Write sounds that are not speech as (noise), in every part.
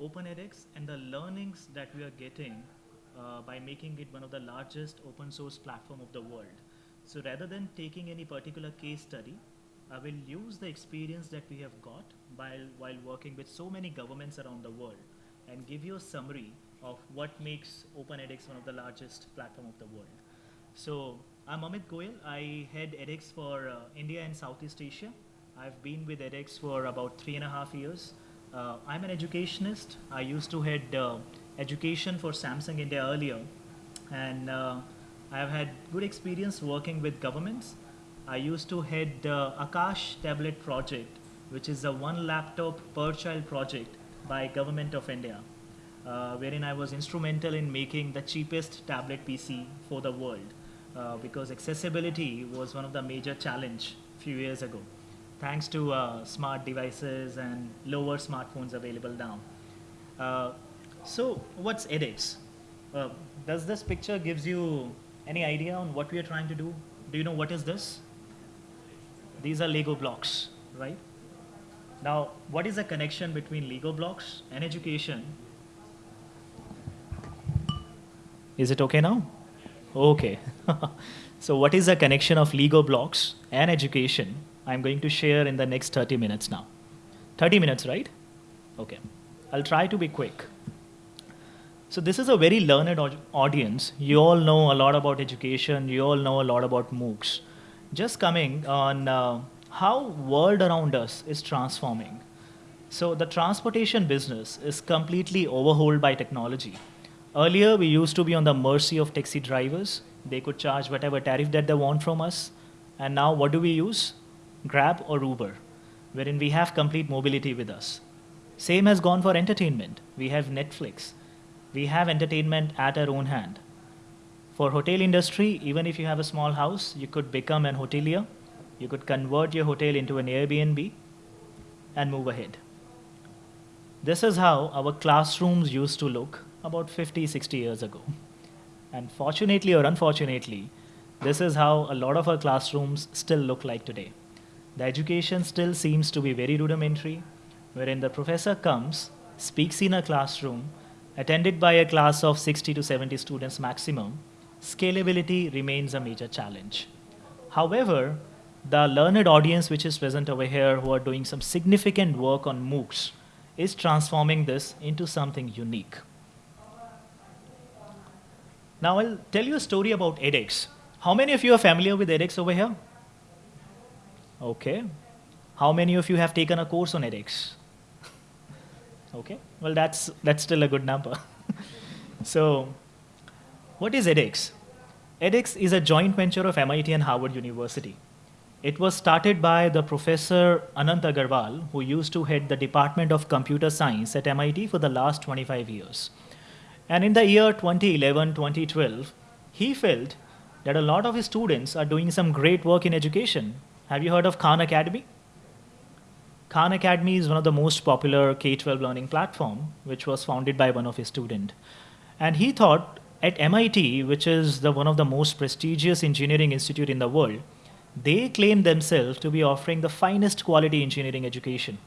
open edX and the learnings that we are getting uh, by making it one of the largest open source platform of the world. So rather than taking any particular case study, I will use the experience that we have got while, while working with so many governments around the world and give you a summary of what makes Open edX one of the largest platform of the world. So I'm Amit Goyal. I head edX for uh, India and Southeast Asia. I've been with edX for about three and a half years. Uh, I'm an educationist. I used to head uh, education for Samsung India earlier. And uh, I've had good experience working with governments. I used to head uh, Akash Tablet Project, which is a one laptop per child project by Government of India, uh, wherein I was instrumental in making the cheapest tablet PC for the world, uh, because accessibility was one of the major challenge a few years ago, thanks to uh, smart devices and lower smartphones available now. Uh, so what's edX? Uh, does this picture gives you any idea on what we are trying to do? Do you know what is this? These are Lego blocks, right? Now, what is the connection between Lego blocks and education? Is it okay now? Okay. (laughs) so what is the connection of Lego blocks and education? I'm going to share in the next 30 minutes now. 30 minutes, right? Okay. I'll try to be quick. So this is a very learned audience. You all know a lot about education. You all know a lot about MOOCs. Just coming on uh, how world around us is transforming. So the transportation business is completely overhauled by technology. Earlier, we used to be on the mercy of taxi drivers. They could charge whatever tariff that they want from us. And now what do we use? Grab or Uber, wherein we have complete mobility with us. Same has gone for entertainment. We have Netflix. We have entertainment at our own hand. For hotel industry, even if you have a small house, you could become an hotelier. You could convert your hotel into an Airbnb and move ahead. This is how our classrooms used to look about 50, 60 years ago. And fortunately or unfortunately, this is how a lot of our classrooms still look like today. The education still seems to be very rudimentary, wherein the professor comes, speaks in a classroom, attended by a class of 60 to 70 students maximum, scalability remains a major challenge. However, the learned audience which is present over here who are doing some significant work on MOOCs is transforming this into something unique. Now I'll tell you a story about edX. How many of you are familiar with edX over here? Okay. How many of you have taken a course on edX? okay, well that's, that's still a good number. (laughs) so what is edX? edX is a joint venture of MIT and Harvard University. It was started by the professor Anant Agarwal, who used to head the Department of Computer Science at MIT for the last 25 years. And in the year 2011, 2012, he felt that a lot of his students are doing some great work in education. Have you heard of Khan Academy? Khan Academy is one of the most popular K-12 learning platform, which was founded by one of his students. And he thought at MIT, which is the, one of the most prestigious engineering institute in the world, they claim themselves to be offering the finest quality engineering education.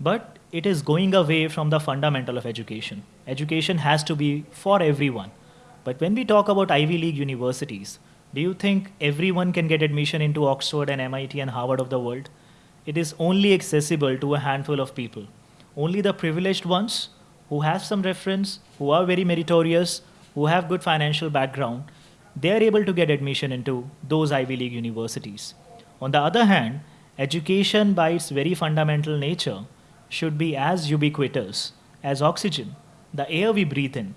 But it is going away from the fundamental of education. Education has to be for everyone. But when we talk about Ivy League universities, do you think everyone can get admission into Oxford and MIT and Harvard of the world? It is only accessible to a handful of people. Only the privileged ones who have some reference, who are very meritorious, who have good financial background, they are able to get admission into those Ivy League universities. On the other hand, education by its very fundamental nature should be as ubiquitous as oxygen, the air we breathe in.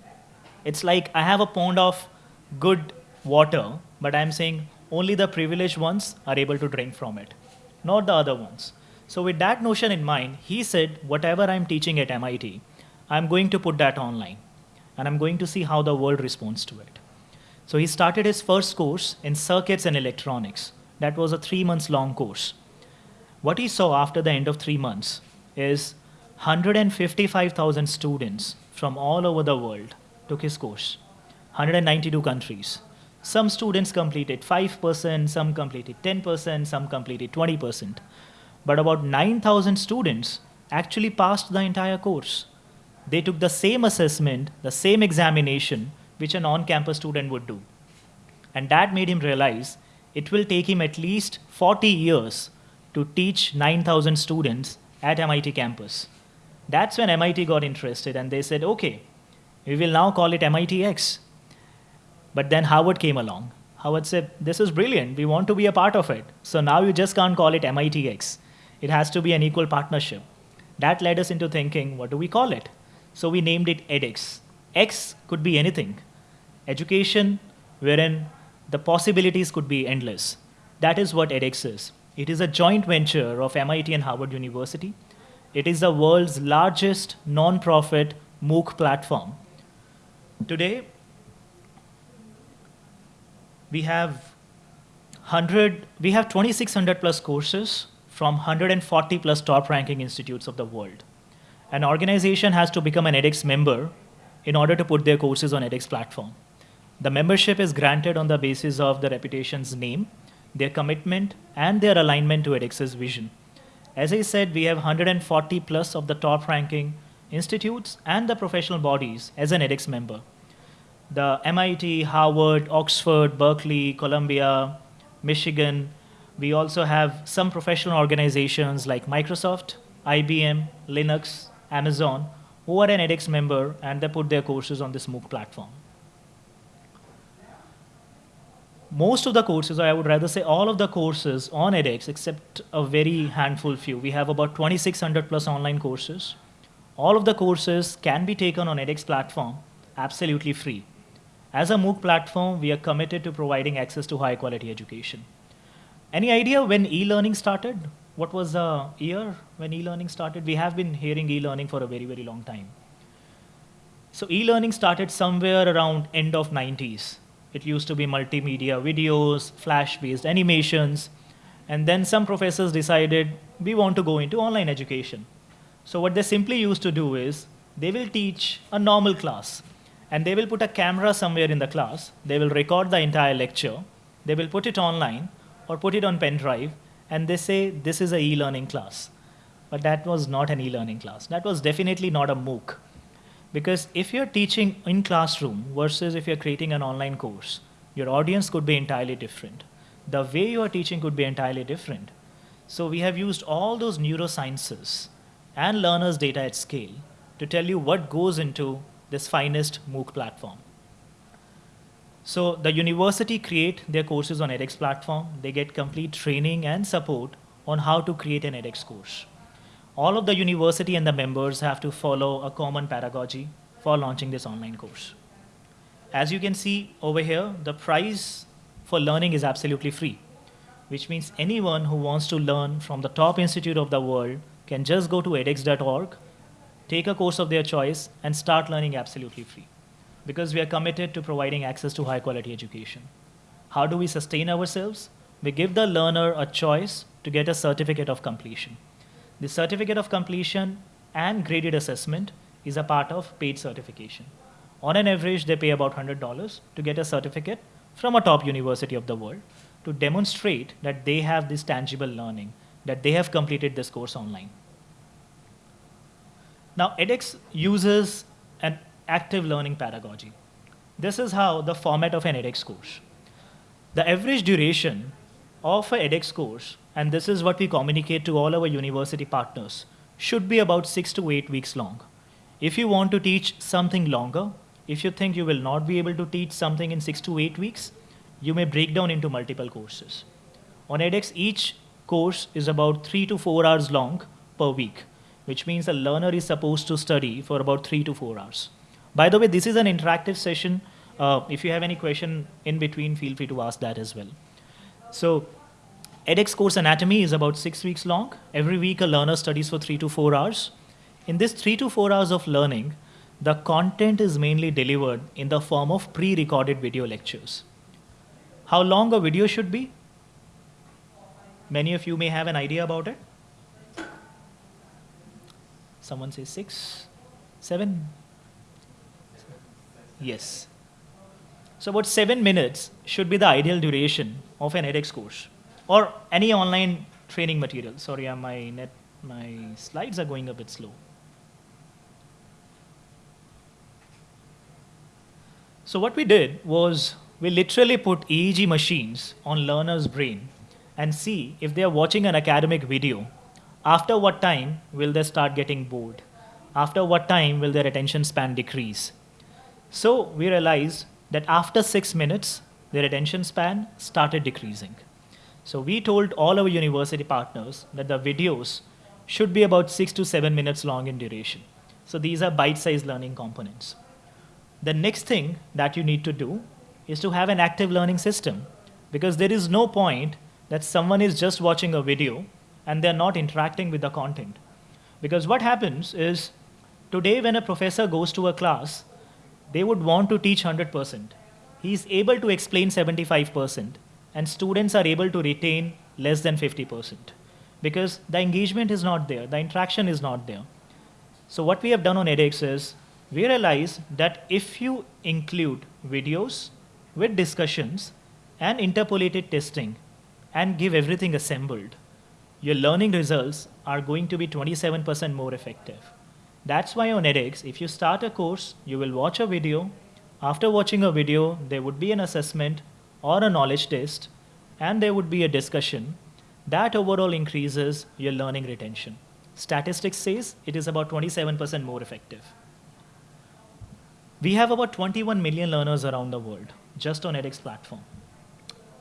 It's like I have a pond of good water, but I'm saying only the privileged ones are able to drink from it, not the other ones. So with that notion in mind, he said, whatever I'm teaching at MIT, I'm going to put that online, and I'm going to see how the world responds to it. So he started his first course in circuits and electronics. That was a three months long course. What he saw after the end of three months is 155,000 students from all over the world took his course, 192 countries. Some students completed 5%, some completed 10%, some completed 20%. But about 9,000 students actually passed the entire course. they took the same assessment, the same examination, which an on campus student would do. And that made him realize it will take him at least 40 years to teach 9,000 students at MIT campus. That's when MIT got interested and they said, okay, we will now call it MITx. But then Harvard came along. Harvard said, this is brilliant. We want to be a part of it. So now you just can't call it MITx. It has to be an equal partnership. That led us into thinking, what do we call it? So we named it edX. X could be anything. Education wherein the possibilities could be endless. That is what edX is. It is a joint venture of MIT and Harvard University. It is the world's largest non-profit MOOC platform. Today, we have 100, we have 2,600 plus courses from 140 plus top ranking institutes of the world. An organization has to become an edX member in order to put their courses on edX platform. The membership is granted on the basis of the reputation's name, their commitment, and their alignment to edX's vision. As I said, we have 140 plus of the top ranking institutes and the professional bodies as an edX member. The MIT, Harvard, Oxford, Berkeley, Columbia, Michigan. We also have some professional organizations like Microsoft, IBM, Linux, Amazon, who are an edX member and they put their courses on this MOOC platform. Most of the courses, or I would rather say all of the courses on edX, except a very handful few. We have about 2,600 plus online courses. All of the courses can be taken on edX platform absolutely free. As a MOOC platform, we are committed to providing access to high quality education. Any idea when e-learning started? What was the year when e-learning started? We have been hearing e-learning for a very, very long time. So e-learning started somewhere around end of 90s. It used to be multimedia videos, flash-based animations, and then some professors decided we want to go into online education. So what they simply used to do is they will teach a normal class and they will put a camera somewhere in the class. They will record the entire lecture. They will put it online or put it on pen drive and they say this is a e-learning class. But that was not an e-learning class. That was definitely not a MOOC. Because if you're teaching in classroom versus if you're creating an online course, your audience could be entirely different. The way you are teaching could be entirely different. So we have used all those neurosciences and learners data at scale to tell you what goes into this finest MOOC platform. So the university create their courses on edX platform. They get complete training and support on how to create an edX course. All of the university and the members have to follow a common pedagogy for launching this online course. As you can see over here, the price for learning is absolutely free, which means anyone who wants to learn from the top institute of the world can just go to edX.org, take a course of their choice, and start learning absolutely free because we are committed to providing access to high quality education. How do we sustain ourselves? We give the learner a choice to get a certificate of completion. The certificate of completion and graded assessment is a part of paid certification. On an average, they pay about $100 to get a certificate from a top university of the world to demonstrate that they have this tangible learning, that they have completed this course online. Now, edX uses an active learning pedagogy. This is how the format of an edX course. The average duration of an edX course, and this is what we communicate to all our university partners, should be about six to eight weeks long. If you want to teach something longer, if you think you will not be able to teach something in six to eight weeks, you may break down into multiple courses. On edX, each course is about three to four hours long per week, which means a learner is supposed to study for about three to four hours. By the way, this is an interactive session. Uh, if you have any question in between, feel free to ask that as well. So edX course anatomy is about six weeks long. Every week a learner studies for three to four hours. In this three to four hours of learning, the content is mainly delivered in the form of pre-recorded video lectures. How long a video should be? Many of you may have an idea about it. Someone says six, seven. Yes. So about seven minutes should be the ideal duration of an edX course or any online training material. Sorry, uh, my net, my slides are going a bit slow. So what we did was we literally put EEG machines on learner's brain and see if they are watching an academic video after what time will they start getting bored? After what time will their attention span decrease? So we realized that after six minutes, their attention span started decreasing. So we told all our university partners that the videos should be about six to seven minutes long in duration. So these are bite-sized learning components. The next thing that you need to do is to have an active learning system because there is no point that someone is just watching a video and they're not interacting with the content. Because what happens is today when a professor goes to a class, they would want to teach 100%. He's able to explain 75% and students are able to retain less than 50% because the engagement is not there, the interaction is not there. So what we have done on edX is we realize that if you include videos with discussions and interpolated testing and give everything assembled, your learning results are going to be 27% more effective. That's why on edX, if you start a course, you will watch a video. After watching a video, there would be an assessment or a knowledge test, and there would be a discussion. That overall increases your learning retention. Statistics says it is about 27% more effective. We have about 21 million learners around the world, just on edX platform.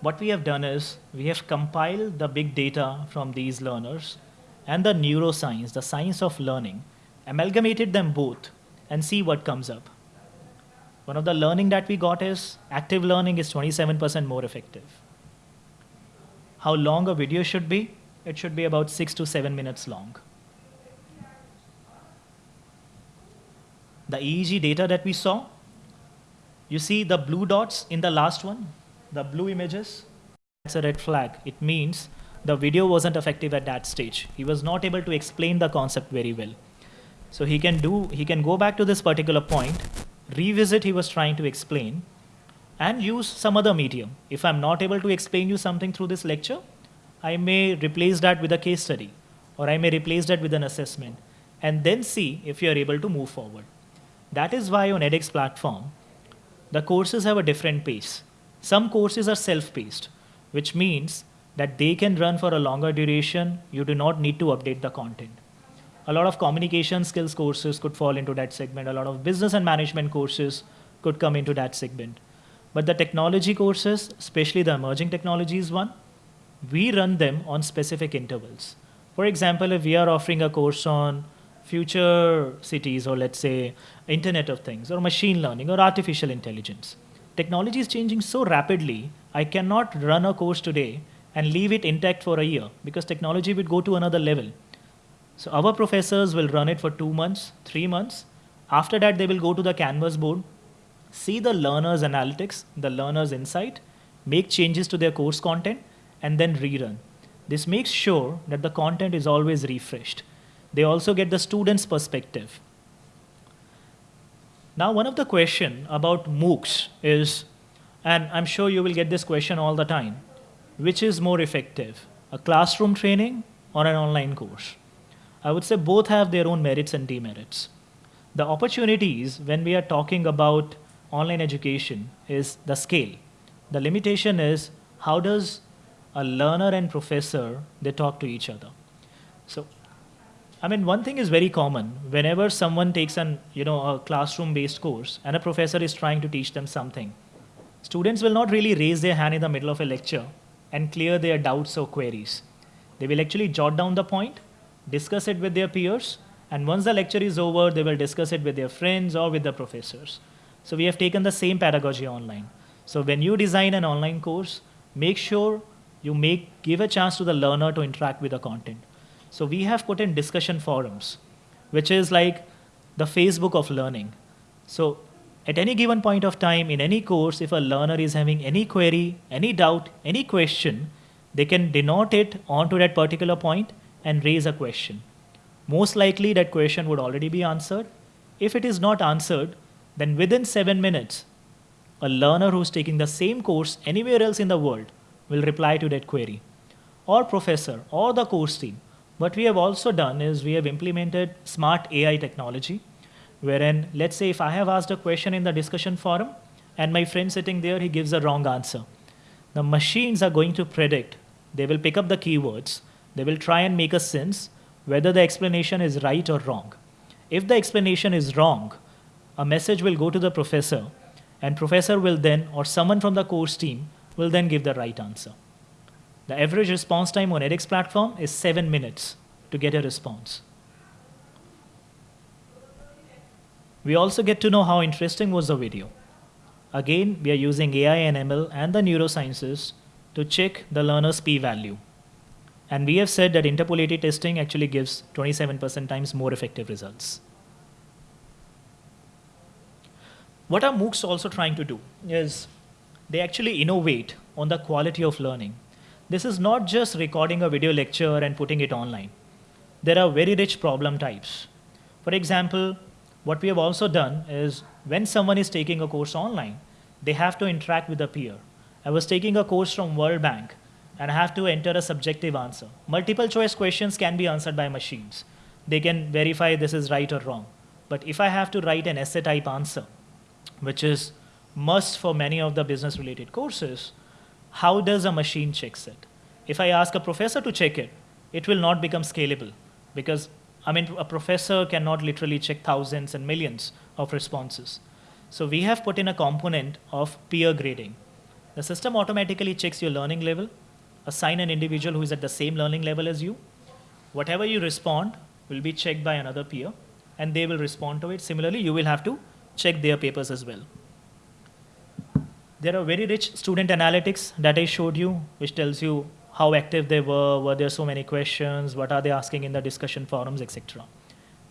What we have done is we have compiled the big data from these learners and the neuroscience, the science of learning, amalgamated them both and see what comes up. One of the learning that we got is active learning is 27% more effective. How long a video should be? It should be about six to seven minutes long. The EEG data that we saw, you see the blue dots in the last one, the blue images, that's a red flag. It means the video wasn't effective at that stage. He was not able to explain the concept very well. So he can do, he can go back to this particular point, revisit he was trying to explain, and use some other medium. If I'm not able to explain you something through this lecture, I may replace that with a case study, or I may replace that with an assessment, and then see if you're able to move forward. That is why on edX platform, the courses have a different pace. Some courses are self-paced, which means that they can run for a longer duration. You do not need to update the content a lot of communication skills courses could fall into that segment. A lot of business and management courses could come into that segment. But the technology courses, especially the emerging technologies one, we run them on specific intervals. For example, if we are offering a course on future cities or let's say internet of things or machine learning or artificial intelligence, technology is changing so rapidly, I cannot run a course today and leave it intact for a year because technology would go to another level. So our professors will run it for two months, three months. After that, they will go to the Canvas board, see the learner's analytics, the learner's insight, make changes to their course content, and then rerun. This makes sure that the content is always refreshed. They also get the student's perspective. Now, one of the question about MOOCs is, and I'm sure you will get this question all the time, which is more effective, a classroom training or an online course? I would say both have their own merits and demerits. The opportunities when we are talking about online education is the scale. The limitation is how does a learner and professor, they talk to each other. So, I mean, one thing is very common. Whenever someone takes an, you know, a classroom-based course and a professor is trying to teach them something, students will not really raise their hand in the middle of a lecture and clear their doubts or queries. They will actually jot down the point discuss it with their peers, and once the lecture is over, they will discuss it with their friends or with the professors. So we have taken the same pedagogy online. So when you design an online course, make sure you make, give a chance to the learner to interact with the content. So we have put in discussion forums, which is like the Facebook of learning. So at any given point of time in any course, if a learner is having any query, any doubt, any question, they can denote it onto that particular point and raise a question. Most likely that question would already be answered. If it is not answered, then within seven minutes, a learner who's taking the same course anywhere else in the world will reply to that query. Or professor, or the course team. What we have also done is we have implemented smart AI technology, wherein let's say if I have asked a question in the discussion forum, and my friend sitting there, he gives a wrong answer. The machines are going to predict. They will pick up the keywords. They will try and make a sense whether the explanation is right or wrong. If the explanation is wrong, a message will go to the professor, and professor will then, or someone from the course team, will then give the right answer. The average response time on edX platform is seven minutes to get a response. We also get to know how interesting was the video. Again, we are using AI and ML and the neurosciences to check the learner's p-value. And we have said that interpolated testing actually gives 27% times more effective results. What are MOOCs also trying to do is they actually innovate on the quality of learning. This is not just recording a video lecture and putting it online. There are very rich problem types. For example, what we have also done is when someone is taking a course online, they have to interact with a peer. I was taking a course from World Bank and I have to enter a subjective answer. Multiple choice questions can be answered by machines. They can verify this is right or wrong. But if I have to write an essay type answer, which is must for many of the business related courses, how does a machine checks it? If I ask a professor to check it, it will not become scalable because I mean, a professor cannot literally check thousands and millions of responses. So we have put in a component of peer grading. The system automatically checks your learning level, assign an individual who is at the same learning level as you. Whatever you respond will be checked by another peer, and they will respond to it. Similarly, you will have to check their papers as well. There are very rich student analytics that I showed you, which tells you how active they were, were there so many questions, what are they asking in the discussion forums, etc.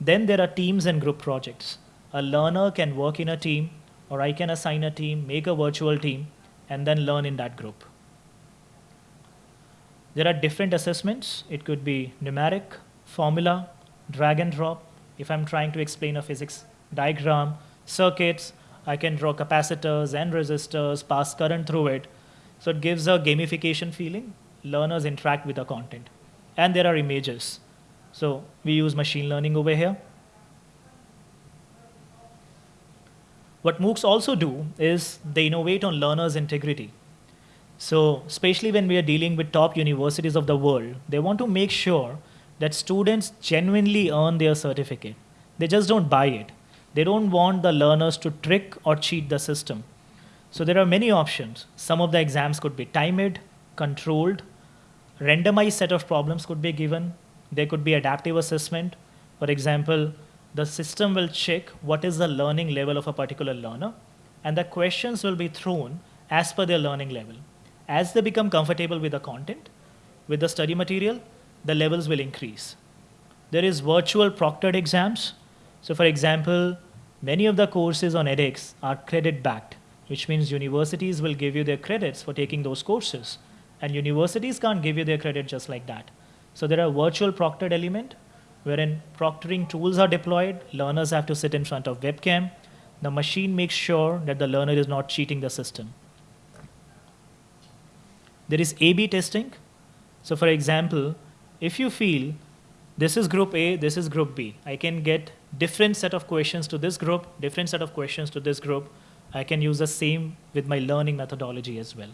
Then there are teams and group projects. A learner can work in a team, or I can assign a team, make a virtual team, and then learn in that group. There are different assessments. It could be numeric, formula, drag and drop. If I'm trying to explain a physics diagram, circuits, I can draw capacitors and resistors, pass current through it. So it gives a gamification feeling learners interact with the content. And there are images. So we use machine learning over here. What MOOCs also do is they innovate on learners' integrity. So especially when we are dealing with top universities of the world, they want to make sure that students genuinely earn their certificate. They just don't buy it. They don't want the learners to trick or cheat the system. So there are many options. Some of the exams could be timed, controlled, randomized set of problems could be given. There could be adaptive assessment. For example, the system will check what is the learning level of a particular learner, and the questions will be thrown as per their learning level. As they become comfortable with the content, with the study material, the levels will increase. There is virtual proctored exams. So for example, many of the courses on edX are credit backed, which means universities will give you their credits for taking those courses. And universities can't give you their credit just like that. So there are virtual proctored element wherein proctoring tools are deployed. Learners have to sit in front of webcam. The machine makes sure that the learner is not cheating the system. There is A-B testing. So for example, if you feel this is group A, this is group B, I can get different set of questions to this group, different set of questions to this group. I can use the same with my learning methodology as well.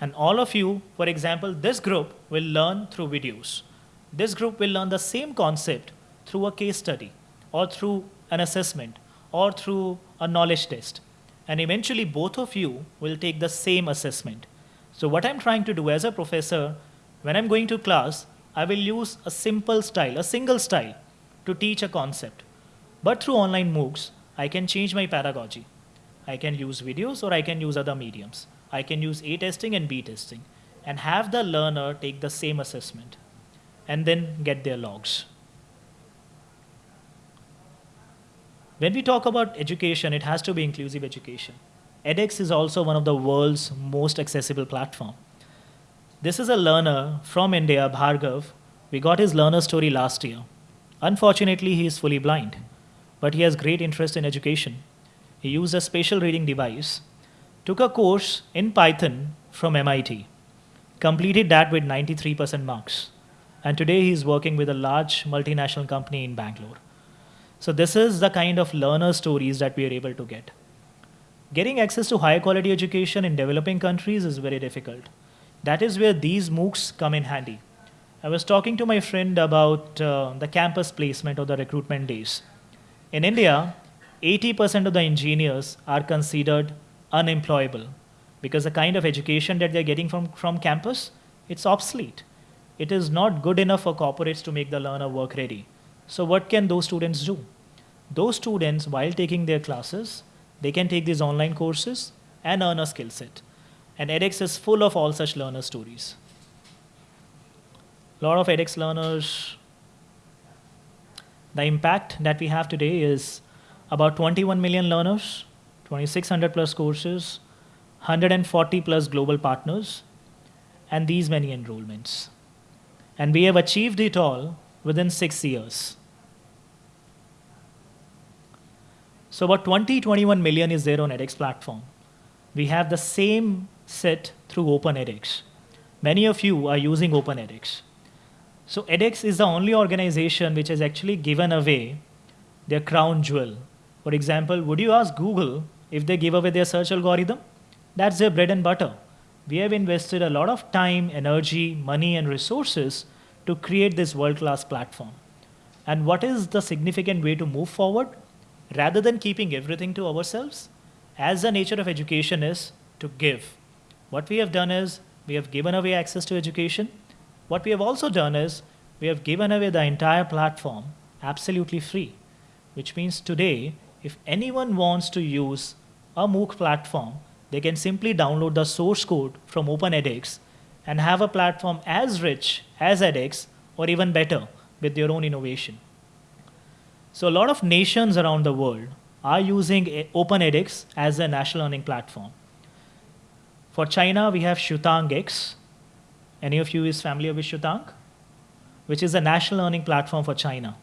And all of you, for example, this group will learn through videos. This group will learn the same concept through a case study or through an assessment or through a knowledge test. And eventually both of you will take the same assessment. So what I'm trying to do as a professor, when I'm going to class, I will use a simple style, a single style to teach a concept. But through online MOOCs, I can change my pedagogy. I can use videos or I can use other mediums. I can use A testing and B testing and have the learner take the same assessment and then get their logs. When we talk about education, it has to be inclusive education. edX is also one of the world's most accessible platform. This is a learner from India, Bhargav. We got his learner story last year. Unfortunately, he is fully blind, but he has great interest in education. He used a spatial reading device took a course in Python from MIT, completed that with 93% marks. And today he is working with a large multinational company in Bangalore. So this is the kind of learner stories that we are able to get. Getting access to high quality education in developing countries is very difficult. That is where these MOOCs come in handy. I was talking to my friend about uh, the campus placement or the recruitment days. In India, 80% of the engineers are considered unemployable because the kind of education that they're getting from, from campus, it's obsolete. It is not good enough for corporates to make the learner work ready. So what can those students do? Those students, while taking their classes, they can take these online courses and earn a skill set. And edX is full of all such learner stories. A lot of edX learners, the impact that we have today is about 21 million learners, 2600 plus courses, 140 plus global partners, and these many enrollments. And we have achieved it all within six years. So about 20, 21 million is there on edX platform. We have the same set through OpenEdX. Many of you are using OpenEdX. So edX is the only organization which has actually given away their crown jewel. For example, would you ask Google if they give away their search algorithm? That's their bread and butter. We have invested a lot of time, energy, money, and resources to create this world-class platform. And what is the significant way to move forward? rather than keeping everything to ourselves, as the nature of education is to give. What we have done is we have given away access to education. What we have also done is we have given away the entire platform absolutely free, which means today, if anyone wants to use a MOOC platform, they can simply download the source code from OpenEdX and have a platform as rich as edX or even better with their own innovation. So a lot of nations around the world are using OpenEdX as a national learning platform. For China, we have XuetangX. Any of you is familiar with Xutang? Which is a national learning platform for China,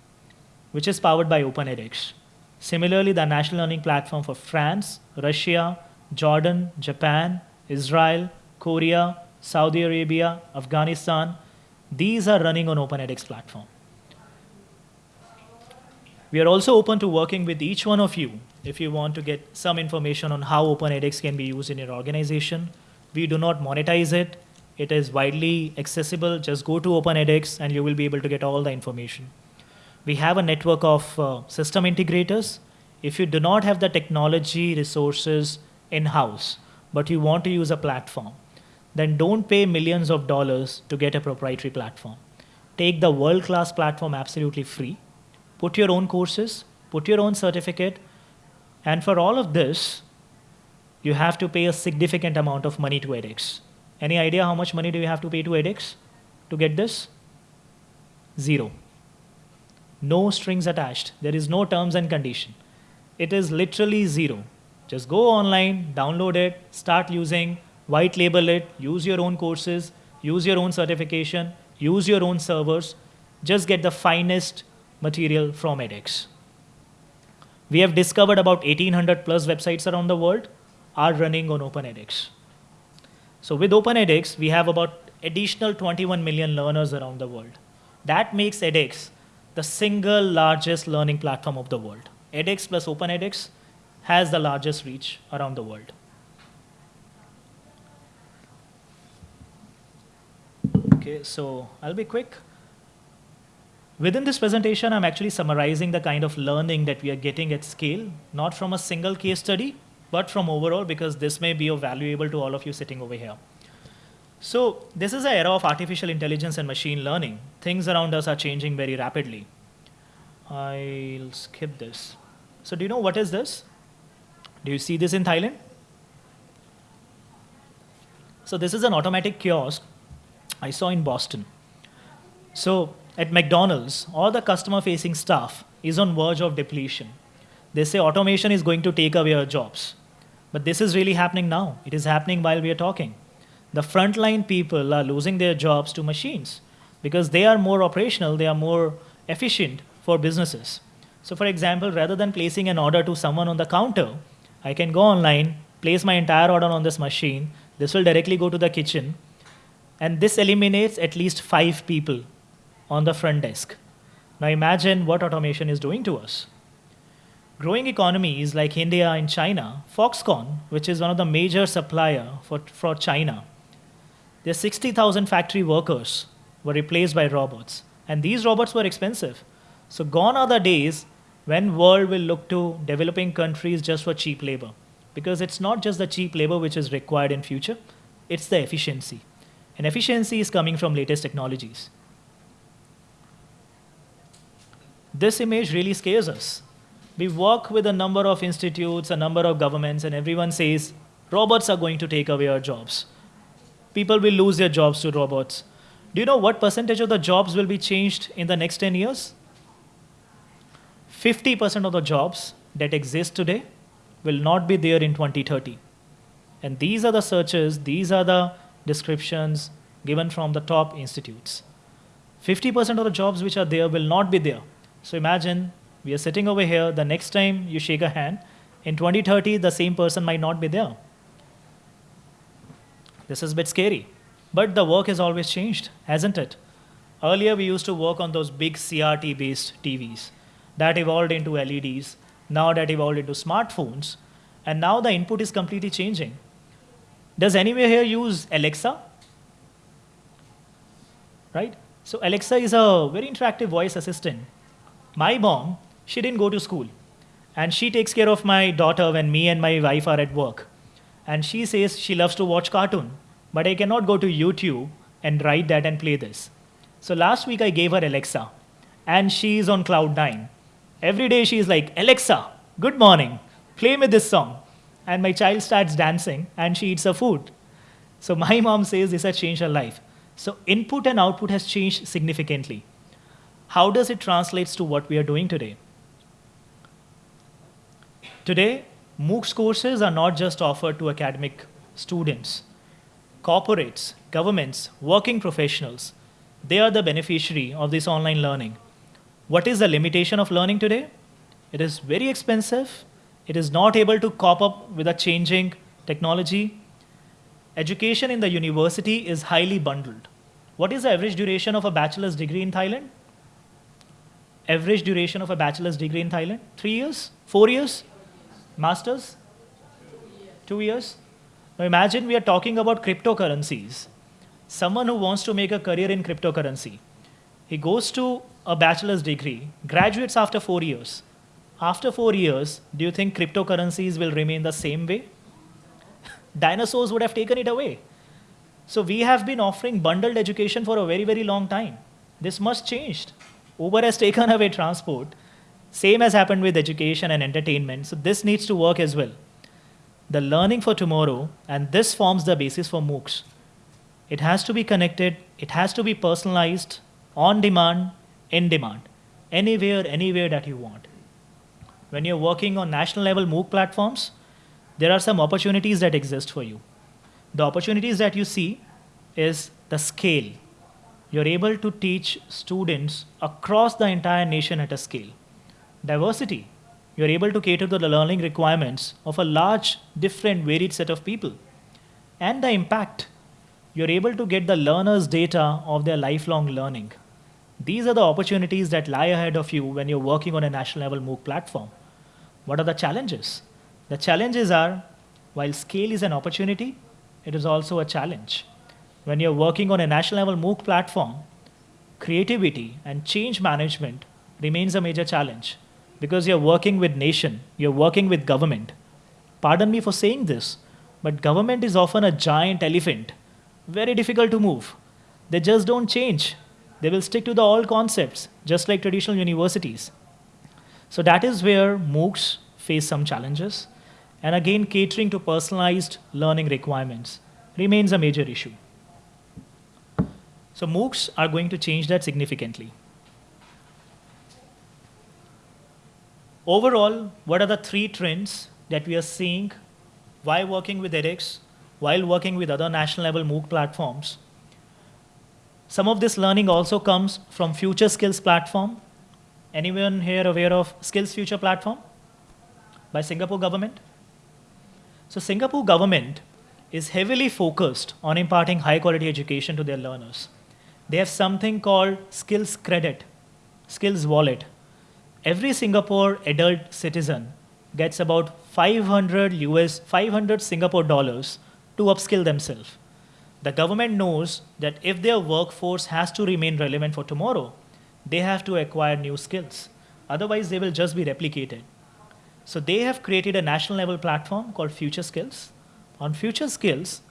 which is powered by OpenEdX. Similarly, the national learning platform for France, Russia, Jordan, Japan, Israel, Korea, Saudi Arabia, Afghanistan, these are running on OpenEdX platform. We are also open to working with each one of you if you want to get some information on how OpenEdX can be used in your organization. We do not monetize it. It is widely accessible. Just go to OpenEdX and you will be able to get all the information. We have a network of uh, system integrators. If you do not have the technology resources in-house, but you want to use a platform, then don't pay millions of dollars to get a proprietary platform. Take the world-class platform absolutely free put your own courses, put your own certificate, and for all of this, you have to pay a significant amount of money to edX. Any idea how much money do you have to pay to edX to get this? Zero. No strings attached. There is no terms and condition. It is literally zero. Just go online, download it, start using, white label it, use your own courses, use your own certification, use your own servers. Just get the finest material from edX. We have discovered about 1800 plus websites around the world are running on OpenEdX. So with OpenEdX, we have about additional 21 million learners around the world. That makes edX the single largest learning platform of the world. edX plus OpenEdX has the largest reach around the world. Okay, so I'll be quick. Within this presentation, I'm actually summarizing the kind of learning that we are getting at scale, not from a single case study, but from overall, because this may be valuable to all of you sitting over here. So this is an era of artificial intelligence and machine learning. Things around us are changing very rapidly. I'll skip this. So do you know what is this? Do you see this in Thailand? So this is an automatic kiosk I saw in Boston. So at McDonald's, all the customer facing staff is on verge of depletion. They say automation is going to take away our jobs. But this is really happening now. It is happening while we are talking. The frontline people are losing their jobs to machines because they are more operational, they are more efficient for businesses. So for example, rather than placing an order to someone on the counter, I can go online, place my entire order on this machine. This will directly go to the kitchen. And this eliminates at least five people on the front desk. Now imagine what automation is doing to us. Growing economies like India and China, Foxconn, which is one of the major supplier for, for China, their 60,000 factory workers were replaced by robots. And these robots were expensive. So gone are the days when world will look to developing countries just for cheap labor. Because it's not just the cheap labor which is required in future, it's the efficiency. And efficiency is coming from latest technologies. This image really scares us. We work with a number of institutes, a number of governments, and everyone says robots are going to take away our jobs. People will lose their jobs to robots. Do you know what percentage of the jobs will be changed in the next 10 years? 50% of the jobs that exist today will not be there in 2030. And these are the searches, these are the descriptions given from the top institutes. 50% of the jobs which are there will not be there. So imagine we are sitting over here, the next time you shake a hand, in 2030, the same person might not be there. This is a bit scary. But the work has always changed, hasn't it? Earlier, we used to work on those big CRT based TVs that evolved into LEDs, now that evolved into smartphones, and now the input is completely changing. Does anyone here use Alexa? Right? So Alexa is a very interactive voice assistant. My mom, she didn't go to school. And she takes care of my daughter when me and my wife are at work. And she says she loves to watch cartoon, but I cannot go to YouTube and write that and play this. So last week I gave her Alexa, and she is on cloud nine. Every day she is like, Alexa, good morning, play me this song and my child starts dancing and she eats her food. So (laughs) my mom says this has changed her life. So input and output has changed significantly. How does it translate to what we are doing today? Today, MOOCs courses are not just offered to academic students. Corporates, governments, working professionals, they are the beneficiary of this online learning. What is the limitation of learning today? It is very expensive it is not able to cope up with a changing technology. Education in the university is highly bundled. What is the average duration of a bachelor's degree in Thailand? Average duration of a bachelor's degree in Thailand? Three years? Four years? Masters? Two years? Now imagine we are talking about cryptocurrencies. Someone who wants to make a career in cryptocurrency, he goes to a bachelor's degree, graduates after four years after four years, do you think cryptocurrencies will remain the same way? (laughs) Dinosaurs would have taken it away. So we have been offering bundled education for a very, very long time. This must change. Uber has (laughs) taken away transport. Same has happened with education and entertainment. So this needs to work as well. The learning for tomorrow, and this forms the basis for MOOCs. It has to be connected, it has to be personalized, on demand, in demand, anywhere, anywhere that you want when you're working on national level MOOC platforms, there are some opportunities that exist for you. The opportunities that you see is the scale. You're able to teach students across the entire nation at a scale. Diversity. You're able to cater to the learning requirements of a large, different, varied set of people. And the impact. You're able to get the learners' data of their lifelong learning. These are the opportunities that lie ahead of you when you're working on a national level MOOC platform. What are the challenges? The challenges are, while scale is an opportunity, it is also a challenge. When you're working on a national level MOOC platform, creativity and change management remains a major challenge because you're working with nation, you're working with government. Pardon me for saying this, but government is often a giant elephant, very difficult to move. They just don't change. They will stick to the old concepts, just like traditional universities. So that is where MOOCs face some challenges. And again, catering to personalized learning requirements remains a major issue. So MOOCs are going to change that significantly. Overall, what are the three trends that we are seeing while working with edX, while working with other national level MOOC platforms? Some of this learning also comes from Future Skills platform. Anyone here aware of Skills Future platform by Singapore government? So Singapore government is heavily focused on imparting high quality education to their learners. They have something called Skills Credit, Skills Wallet. Every Singapore adult citizen gets about 500 US, 500 Singapore dollars to upskill themselves. The government knows that if their workforce has to remain relevant for tomorrow, they have to acquire new skills. Otherwise, they will just be replicated. So they have created a national level platform called Future Skills. On Future Skills,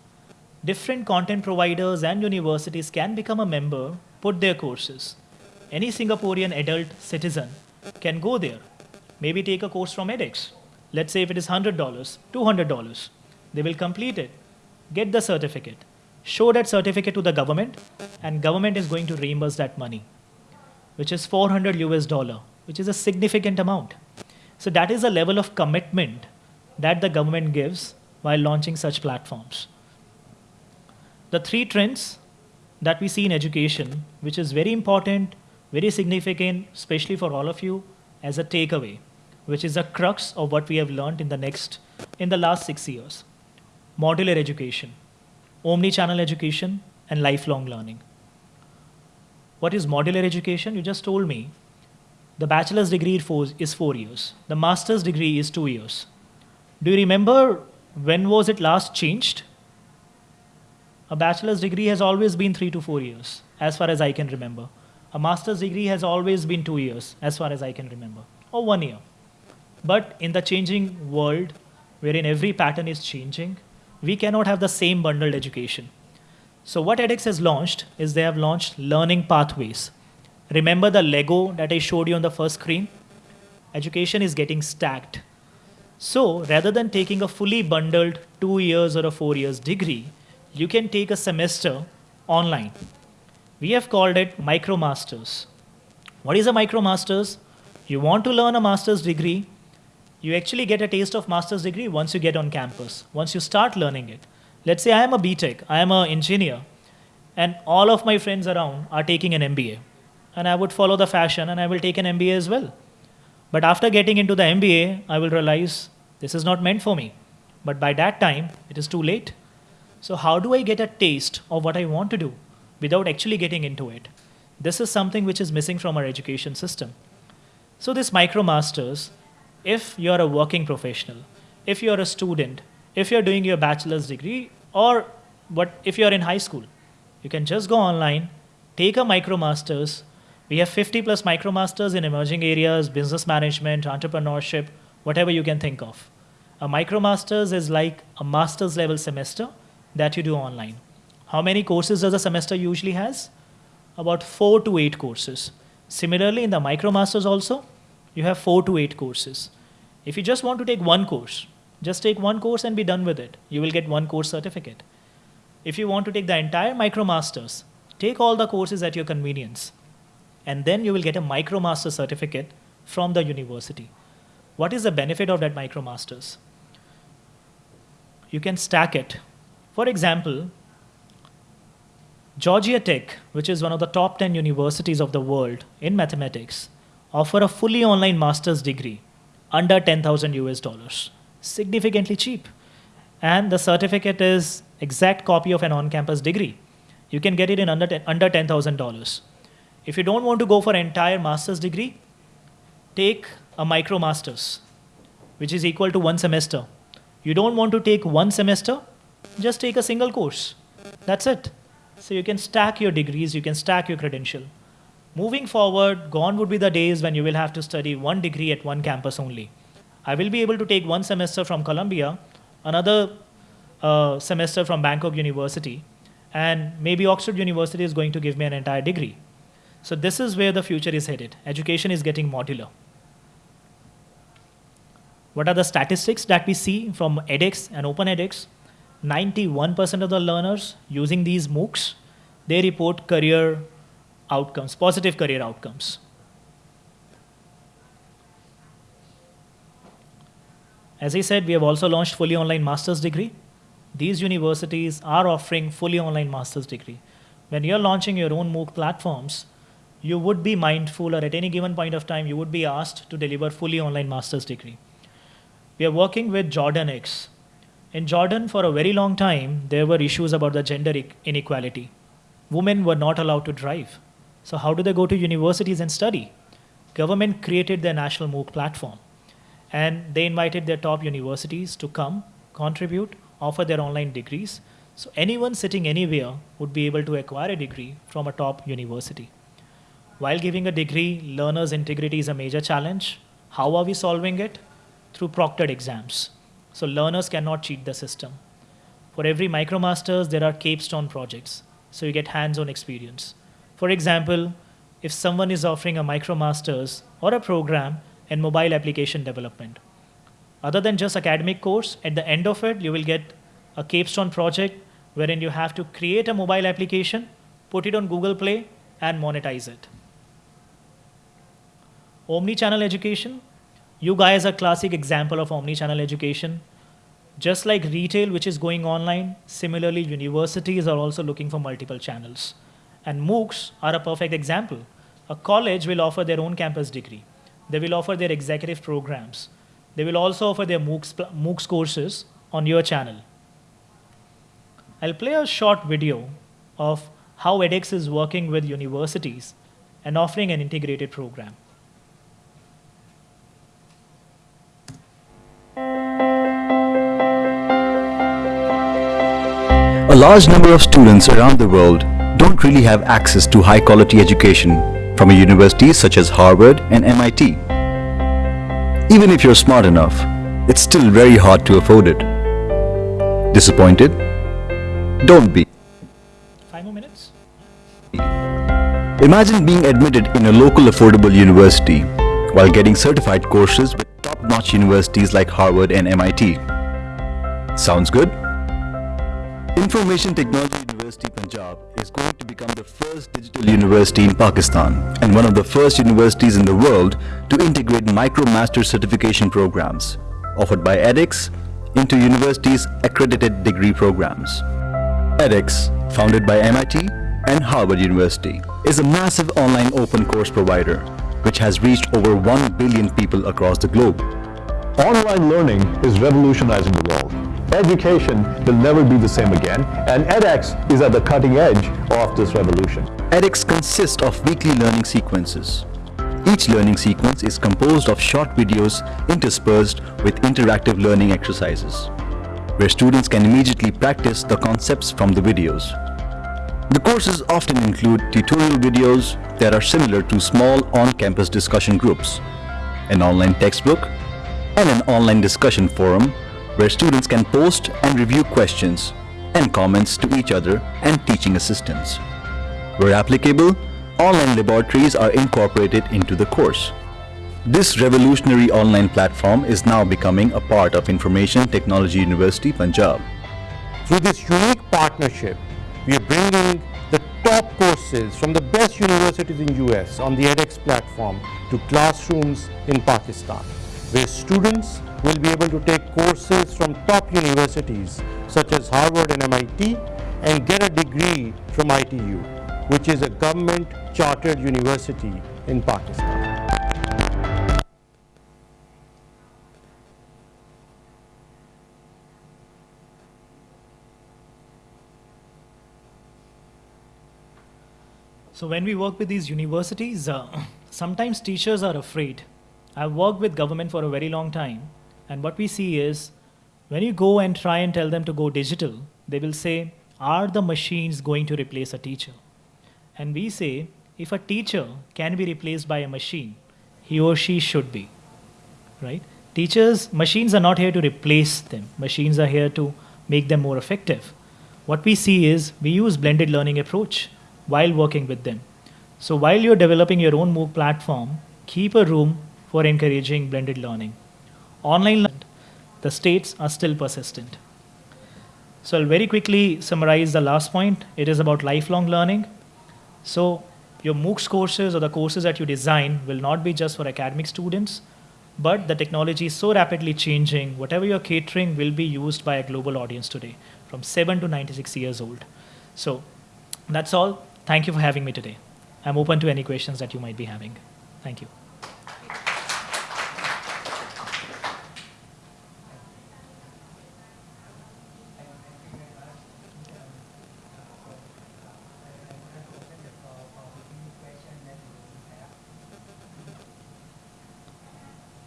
different content providers and universities can become a member, put their courses. Any Singaporean adult citizen can go there, maybe take a course from edX. Let's say if it is $100, $200, they will complete it, get the certificate, show that certificate to the government, and government is going to reimburse that money, which is 400 US dollar, which is a significant amount. So that is a level of commitment that the government gives while launching such platforms. The three trends that we see in education, which is very important, very significant, especially for all of you, as a takeaway, which is a crux of what we have learned in the next, in the last six years. Modular education, omni-channel education, and lifelong learning. What is modular education? You just told me. The bachelor's degree is four years. The master's degree is two years. Do you remember when was it last changed? A bachelor's degree has always been three to four years, as far as I can remember. A master's degree has always been two years, as far as I can remember, or one year. But in the changing world, wherein every pattern is changing, we cannot have the same bundled education. So what edX has launched is they have launched learning pathways. Remember the Lego that I showed you on the first screen? Education is getting stacked. So rather than taking a fully bundled two years or a four years degree, you can take a semester online. We have called it MicroMasters. What is a MicroMasters? You want to learn a master's degree, you actually get a taste of master's degree once you get on campus, once you start learning it. Let's say I am a BTech, I am an engineer, and all of my friends around are taking an MBA. And I would follow the fashion and I will take an MBA as well. But after getting into the MBA, I will realize this is not meant for me. But by that time, it is too late. So how do I get a taste of what I want to do without actually getting into it? This is something which is missing from our education system. So this MicroMasters if you're a working professional, if you're a student, if you're doing your bachelor's degree, or what if you're in high school, you can just go online, take a micromasters. We have 50 plus micromasters in emerging areas, business management, entrepreneurship, whatever you can think of. A micromasters is like a master's level semester that you do online. How many courses does a semester usually has? About four to eight courses. Similarly, in the micromasters also, you have four to eight courses. If you just want to take one course, just take one course and be done with it. You will get one course certificate. If you want to take the entire MicroMasters, take all the courses at your convenience. And then you will get a MicroMaster certificate from the university. What is the benefit of that MicroMasters? You can stack it. For example, Georgia Tech, which is one of the top 10 universities of the world in mathematics, offer a fully online master's degree under 10,000 US dollars. Significantly cheap. And the certificate is exact copy of an on-campus degree. You can get it in under, under $10,000. If you don't want to go for an entire master's degree, take a micro master's, which is equal to one semester. You don't want to take one semester, just take a single course. That's it. So you can stack your degrees, you can stack your credential. Moving forward, gone would be the days when you will have to study one degree at one campus only. I will be able to take one semester from Columbia, another uh, semester from Bangkok University, and maybe Oxford University is going to give me an entire degree. So this is where the future is headed. Education is getting modular. What are the statistics that we see from edX and OpenEdX? 91% of the learners using these MOOCs, they report career outcomes, positive career outcomes. As I said, we have also launched fully online master's degree. These universities are offering fully online master's degree. When you're launching your own MOOC platforms, you would be mindful or at any given point of time, you would be asked to deliver fully online master's degree. We are working with Jordan X. In Jordan, for a very long time, there were issues about the gender inequality. Women were not allowed to drive. So how do they go to universities and study? government created their national MOOC platform. And they invited their top universities to come, contribute, offer their online degrees. So anyone sitting anywhere would be able to acquire a degree from a top university. While giving a degree, learners' integrity is a major challenge. How are we solving it? Through proctored exams. So learners cannot cheat the system. For every MicroMasters, there are capstone projects. So you get hands-on experience. For example, if someone is offering a MicroMasters or a program in mobile application development, other than just academic course, at the end of it, you will get a capstone project wherein you have to create a mobile application, put it on Google Play, and monetize it. Omni-channel education, you guys are a classic example of omni-channel education. Just like retail, which is going online, similarly, universities are also looking for multiple channels. And MOOCs are a perfect example. A college will offer their own campus degree. They will offer their executive programs. They will also offer their MOOCs, MOOCs courses on your channel. I'll play a short video of how edX is working with universities and offering an integrated program. A large number of students around the world don't really have access to high quality education from universities such as Harvard and MIT. Even if you're smart enough, it's still very hard to afford it. Disappointed? Don't be. Five more minutes? Imagine being admitted in a local affordable university while getting certified courses with top-notch universities like Harvard and MIT. Sounds good? Information Technology University Punjab is going to become the first digital university in Pakistan and one of the first universities in the world to integrate MicroMaster certification programs offered by edX into universities' accredited degree programs. edX, founded by MIT and Harvard University, is a massive online open course provider which has reached over 1 billion people across the globe. Online learning is revolutionizing the world. Education will never be the same again, and edX is at the cutting edge of this revolution. edX consists of weekly learning sequences. Each learning sequence is composed of short videos interspersed with interactive learning exercises, where students can immediately practice the concepts from the videos. The courses often include tutorial videos that are similar to small on-campus discussion groups, an online textbook, and an online discussion forum where students can post and review questions and comments to each other and teaching assistants. Where applicable, online laboratories are incorporated into the course. This revolutionary online platform is now becoming a part of Information Technology University, Punjab. Through this unique partnership, we are bringing the top courses from the best universities in US on the edX platform to classrooms in Pakistan, where students will be able to take courses from top universities such as Harvard and MIT and get a degree from ITU, which is a government chartered university in Pakistan. So when we work with these universities, uh, sometimes teachers are afraid. I've worked with government for a very long time, and what we see is when you go and try and tell them to go digital, they will say, are the machines going to replace a teacher? And we say, if a teacher can be replaced by a machine, he or she should be, right? Teachers, machines are not here to replace them. Machines are here to make them more effective. What we see is we use blended learning approach while working with them. So while you're developing your own MOOC platform, keep a room for encouraging blended learning. Online the states are still persistent. So I'll very quickly summarize the last point. It is about lifelong learning. So your MOOCs courses or the courses that you design will not be just for academic students, but the technology is so rapidly changing, whatever you're catering will be used by a global audience today, from 7 to 96 years old. So that's all. Thank you for having me today. I'm open to any questions that you might be having. Thank you.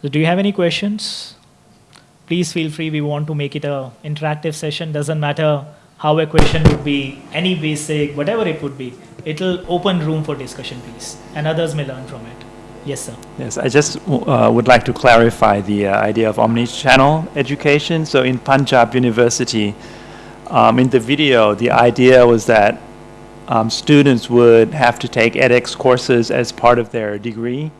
So do you have any questions? Please feel free. We want to make it a interactive session. Doesn't matter how a question would be, any basic, whatever it would be. It'll open room for discussion, please, and others may learn from it. Yes, sir. Yes, I just uh, would like to clarify the uh, idea of omni-channel education. So in Punjab University, um, in the video, the idea was that um, students would have to take edX courses as part of their degree.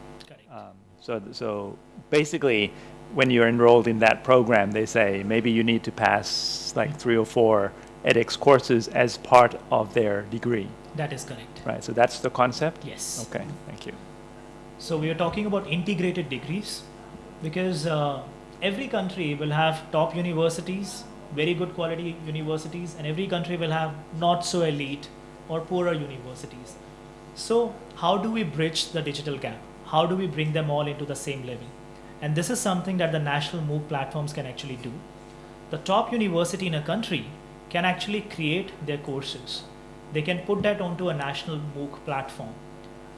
Um, so, so basically, when you're enrolled in that program, they say maybe you need to pass like three or four edX courses as part of their degree, That is correct. right? So that's the concept? Yes. Okay, thank you. So we are talking about integrated degrees because uh, every country will have top universities, very good quality universities, and every country will have not so elite or poorer universities. So how do we bridge the digital gap? How do we bring them all into the same level? And this is something that the national MOOC platforms can actually do. The top university in a country can actually create their courses. They can put that onto a national MOOC platform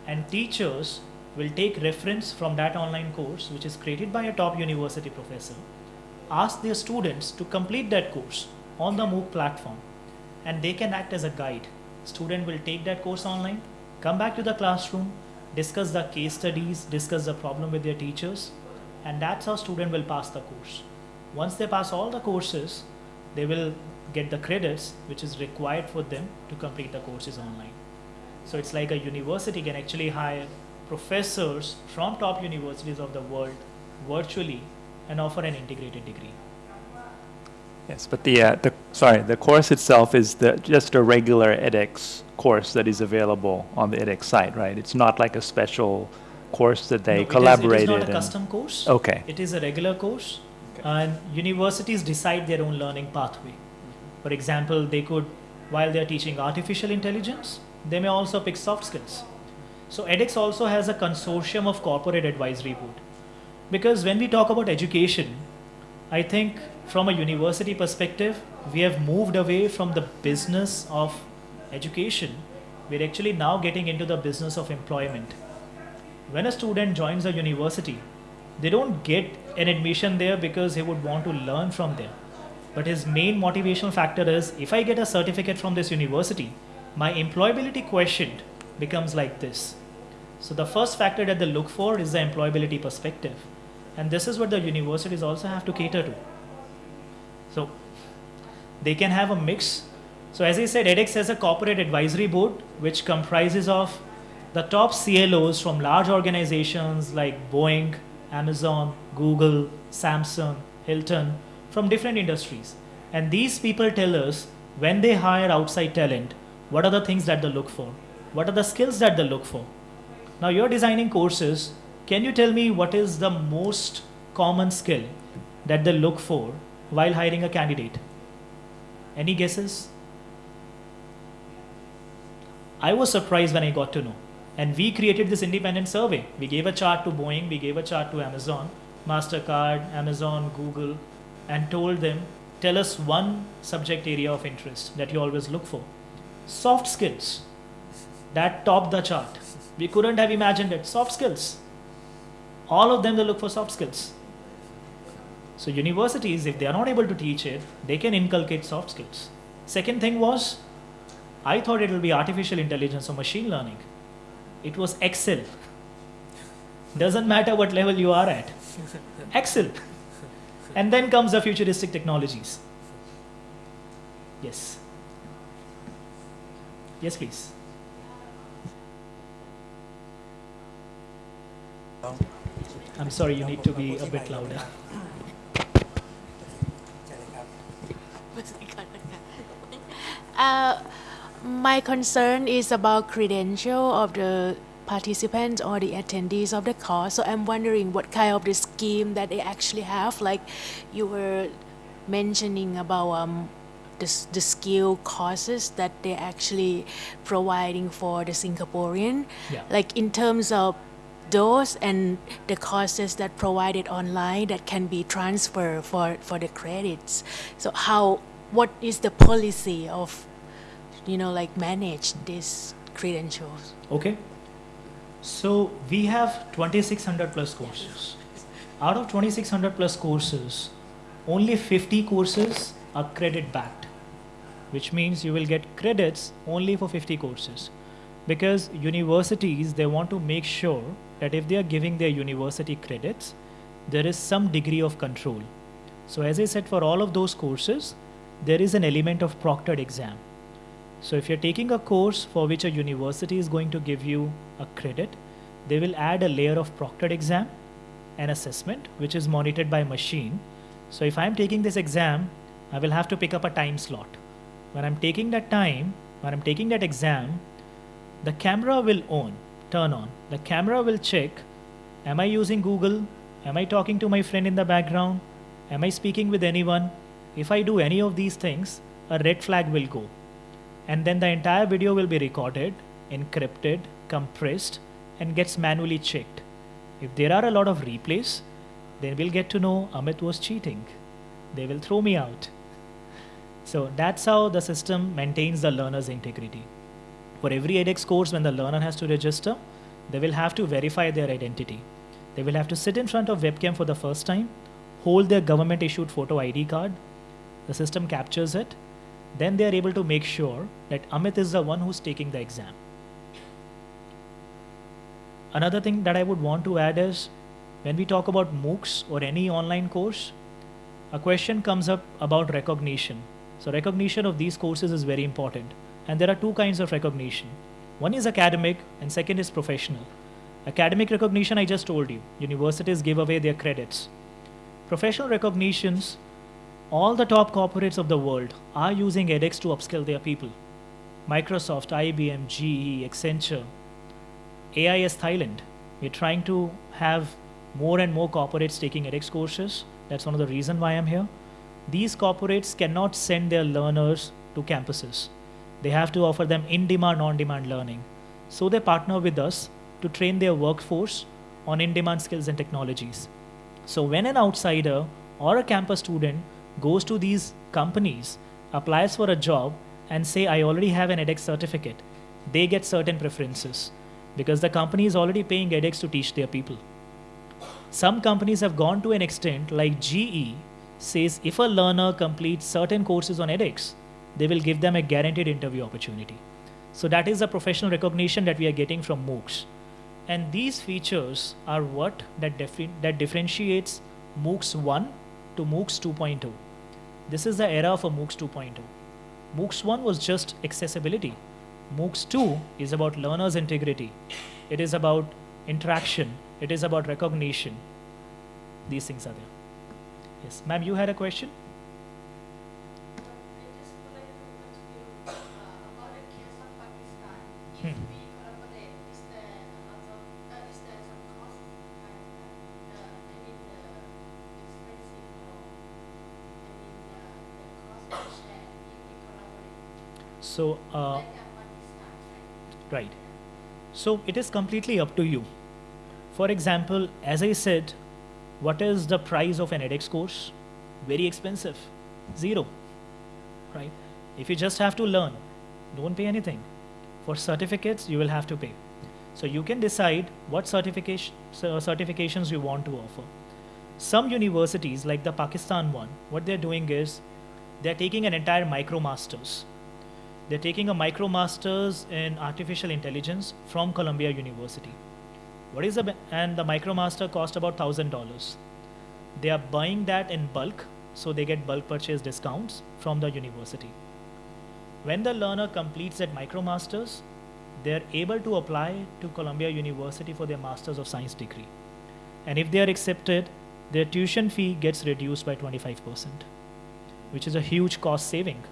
and teachers will take reference from that online course which is created by a top university professor ask their students to complete that course on the MOOC platform and they can act as a guide student will take that course online come back to the classroom discuss the case studies discuss the problem with their teachers and that's how student will pass the course once they pass all the courses they will get the credits which is required for them to complete the courses online so it's like a university can actually hire professors from top universities of the world virtually and offer an integrated degree. Yes, but the, uh, the, sorry, the course itself is the, just a regular edX course that is available on the edX site, right? It's not like a special course that they it is- collaborated It is not a custom course. Okay, It is a regular course, and universities decide their own learning pathway. For example, they could, while they are teaching artificial intelligence, they may also pick soft skills. So edX also has a consortium of corporate advisory board. Because when we talk about education, I think from a university perspective, we have moved away from the business of education. We're actually now getting into the business of employment. When a student joins a university, they don't get an admission there because he would want to learn from there. But his main motivational factor is if I get a certificate from this university, my employability quotient becomes like this. So the first factor that they look for is the employability perspective. And this is what the universities also have to cater to. So they can have a mix. So as I said, edX has a corporate advisory board which comprises of the top CLOs from large organizations like Boeing, Amazon, Google, Samsung, Hilton, from different industries. And these people tell us when they hire outside talent, what are the things that they look for? What are the skills that they look for? Now you're designing courses. Can you tell me what is the most common skill that they look for while hiring a candidate? Any guesses? I was surprised when I got to know. And we created this independent survey. We gave a chart to Boeing, we gave a chart to Amazon, MasterCard, Amazon, Google, and told them, tell us one subject area of interest that you always look for. Soft skills. That topped the chart. We couldn't have imagined it. Soft skills. All of them, they look for soft skills. So universities, if they are not able to teach it, they can inculcate soft skills. Second thing was, I thought it will be artificial intelligence or machine learning. It was Excel. Doesn't matter what level you are at. Excel. And then comes the futuristic technologies. Yes. Yes, please. I'm sorry, you need to be a bit louder. (laughs) Uh, my concern is about credential of the participants or the attendees of the course. So I'm wondering what kind of the scheme that they actually have. Like you were mentioning about um, the, the skill courses that they're actually providing for the Singaporean. Yeah. Like in terms of those and the courses that provided online that can be transferred for, for the credits. So how what is the policy of you know like manage these credentials? Okay. So we have 2600 plus courses. out of 2600 plus courses, only 50 courses are credit backed, which means you will get credits only for 50 courses. Because universities, they want to make sure that if they are giving their university credits, there is some degree of control. So as I said, for all of those courses, there is an element of proctored exam. So if you're taking a course for which a university is going to give you a credit, they will add a layer of proctored exam and assessment, which is monitored by machine. So if I'm taking this exam, I will have to pick up a time slot. When I'm taking that time, when I'm taking that exam, the camera will on, turn on. The camera will check, am I using Google? Am I talking to my friend in the background? Am I speaking with anyone? If I do any of these things, a red flag will go. And then the entire video will be recorded, encrypted, compressed, and gets manually checked. If there are a lot of replays, then we'll get to know Amit was cheating. They will throw me out. So that's how the system maintains the learner's integrity. For every edX course, when the learner has to register, they will have to verify their identity. They will have to sit in front of webcam for the first time, hold their government issued photo ID card, the system captures it, then they are able to make sure that Amit is the one who's taking the exam. Another thing that I would want to add is when we talk about MOOCs or any online course, a question comes up about recognition. So recognition of these courses is very important. And there are two kinds of recognition. One is academic and second is professional. Academic recognition, I just told you, universities give away their credits. Professional recognitions, all the top corporates of the world are using edX to upskill their people. Microsoft, IBM, GE, Accenture, AIS Thailand. We're trying to have more and more corporates taking edX courses. That's one of the reasons why I'm here. These corporates cannot send their learners to campuses. They have to offer them in-demand, on-demand learning. So they partner with us to train their workforce on in-demand skills and technologies. So when an outsider or a campus student goes to these companies, applies for a job and say, I already have an edX certificate, they get certain preferences because the company is already paying edX to teach their people. Some companies have gone to an extent like GE says if a learner completes certain courses on edX, they will give them a guaranteed interview opportunity. So that is the professional recognition that we are getting from MOOCs. And these features are what that, that differentiates MOOCs 1 to MOOCs 2.0. This is the era for MOOCs 2.0. MOOCs 1 was just accessibility. MOOCs 2 is about learner's integrity. It is about interaction. It is about recognition. These things are there. Yes, ma'am, you had a question? Hmm. So, uh, right. So it is completely up to you. For example, as I said, what is the price of an edX course? Very expensive, zero, right? If you just have to learn, don't pay anything. For certificates, you will have to pay. So you can decide what certification, certifications you want to offer. Some universities, like the Pakistan one, what they're doing is they're taking an entire MicroMasters they're taking a MicroMasters in artificial intelligence from Columbia University. What is the and the MicroMaster cost about thousand dollars. They are buying that in bulk, so they get bulk purchase discounts from the university. When the learner completes that MicroMasters, they're able to apply to Columbia University for their Masters of Science degree. And if they are accepted, their tuition fee gets reduced by 25%, which is a huge cost saving.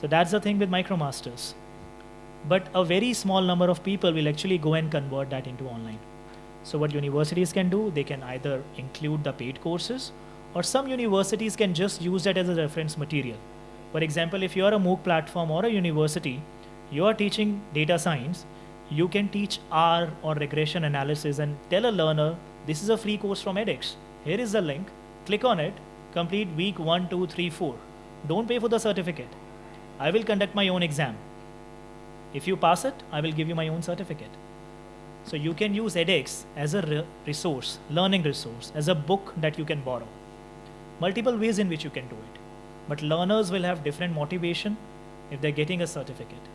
So that's the thing with MicroMasters. But a very small number of people will actually go and convert that into online. So what universities can do, they can either include the paid courses or some universities can just use that as a reference material. For example, if you're a MOOC platform or a university, you're teaching data science, you can teach R or regression analysis and tell a learner, this is a free course from edX. Here is the link, click on it, complete week one, two, three, four. Don't pay for the certificate. I will conduct my own exam. If you pass it, I will give you my own certificate. So you can use edX as a re- resource, learning resource, as a book that you can borrow. Multiple ways in which you can do it. But learners will have different motivation if they're getting a certificate.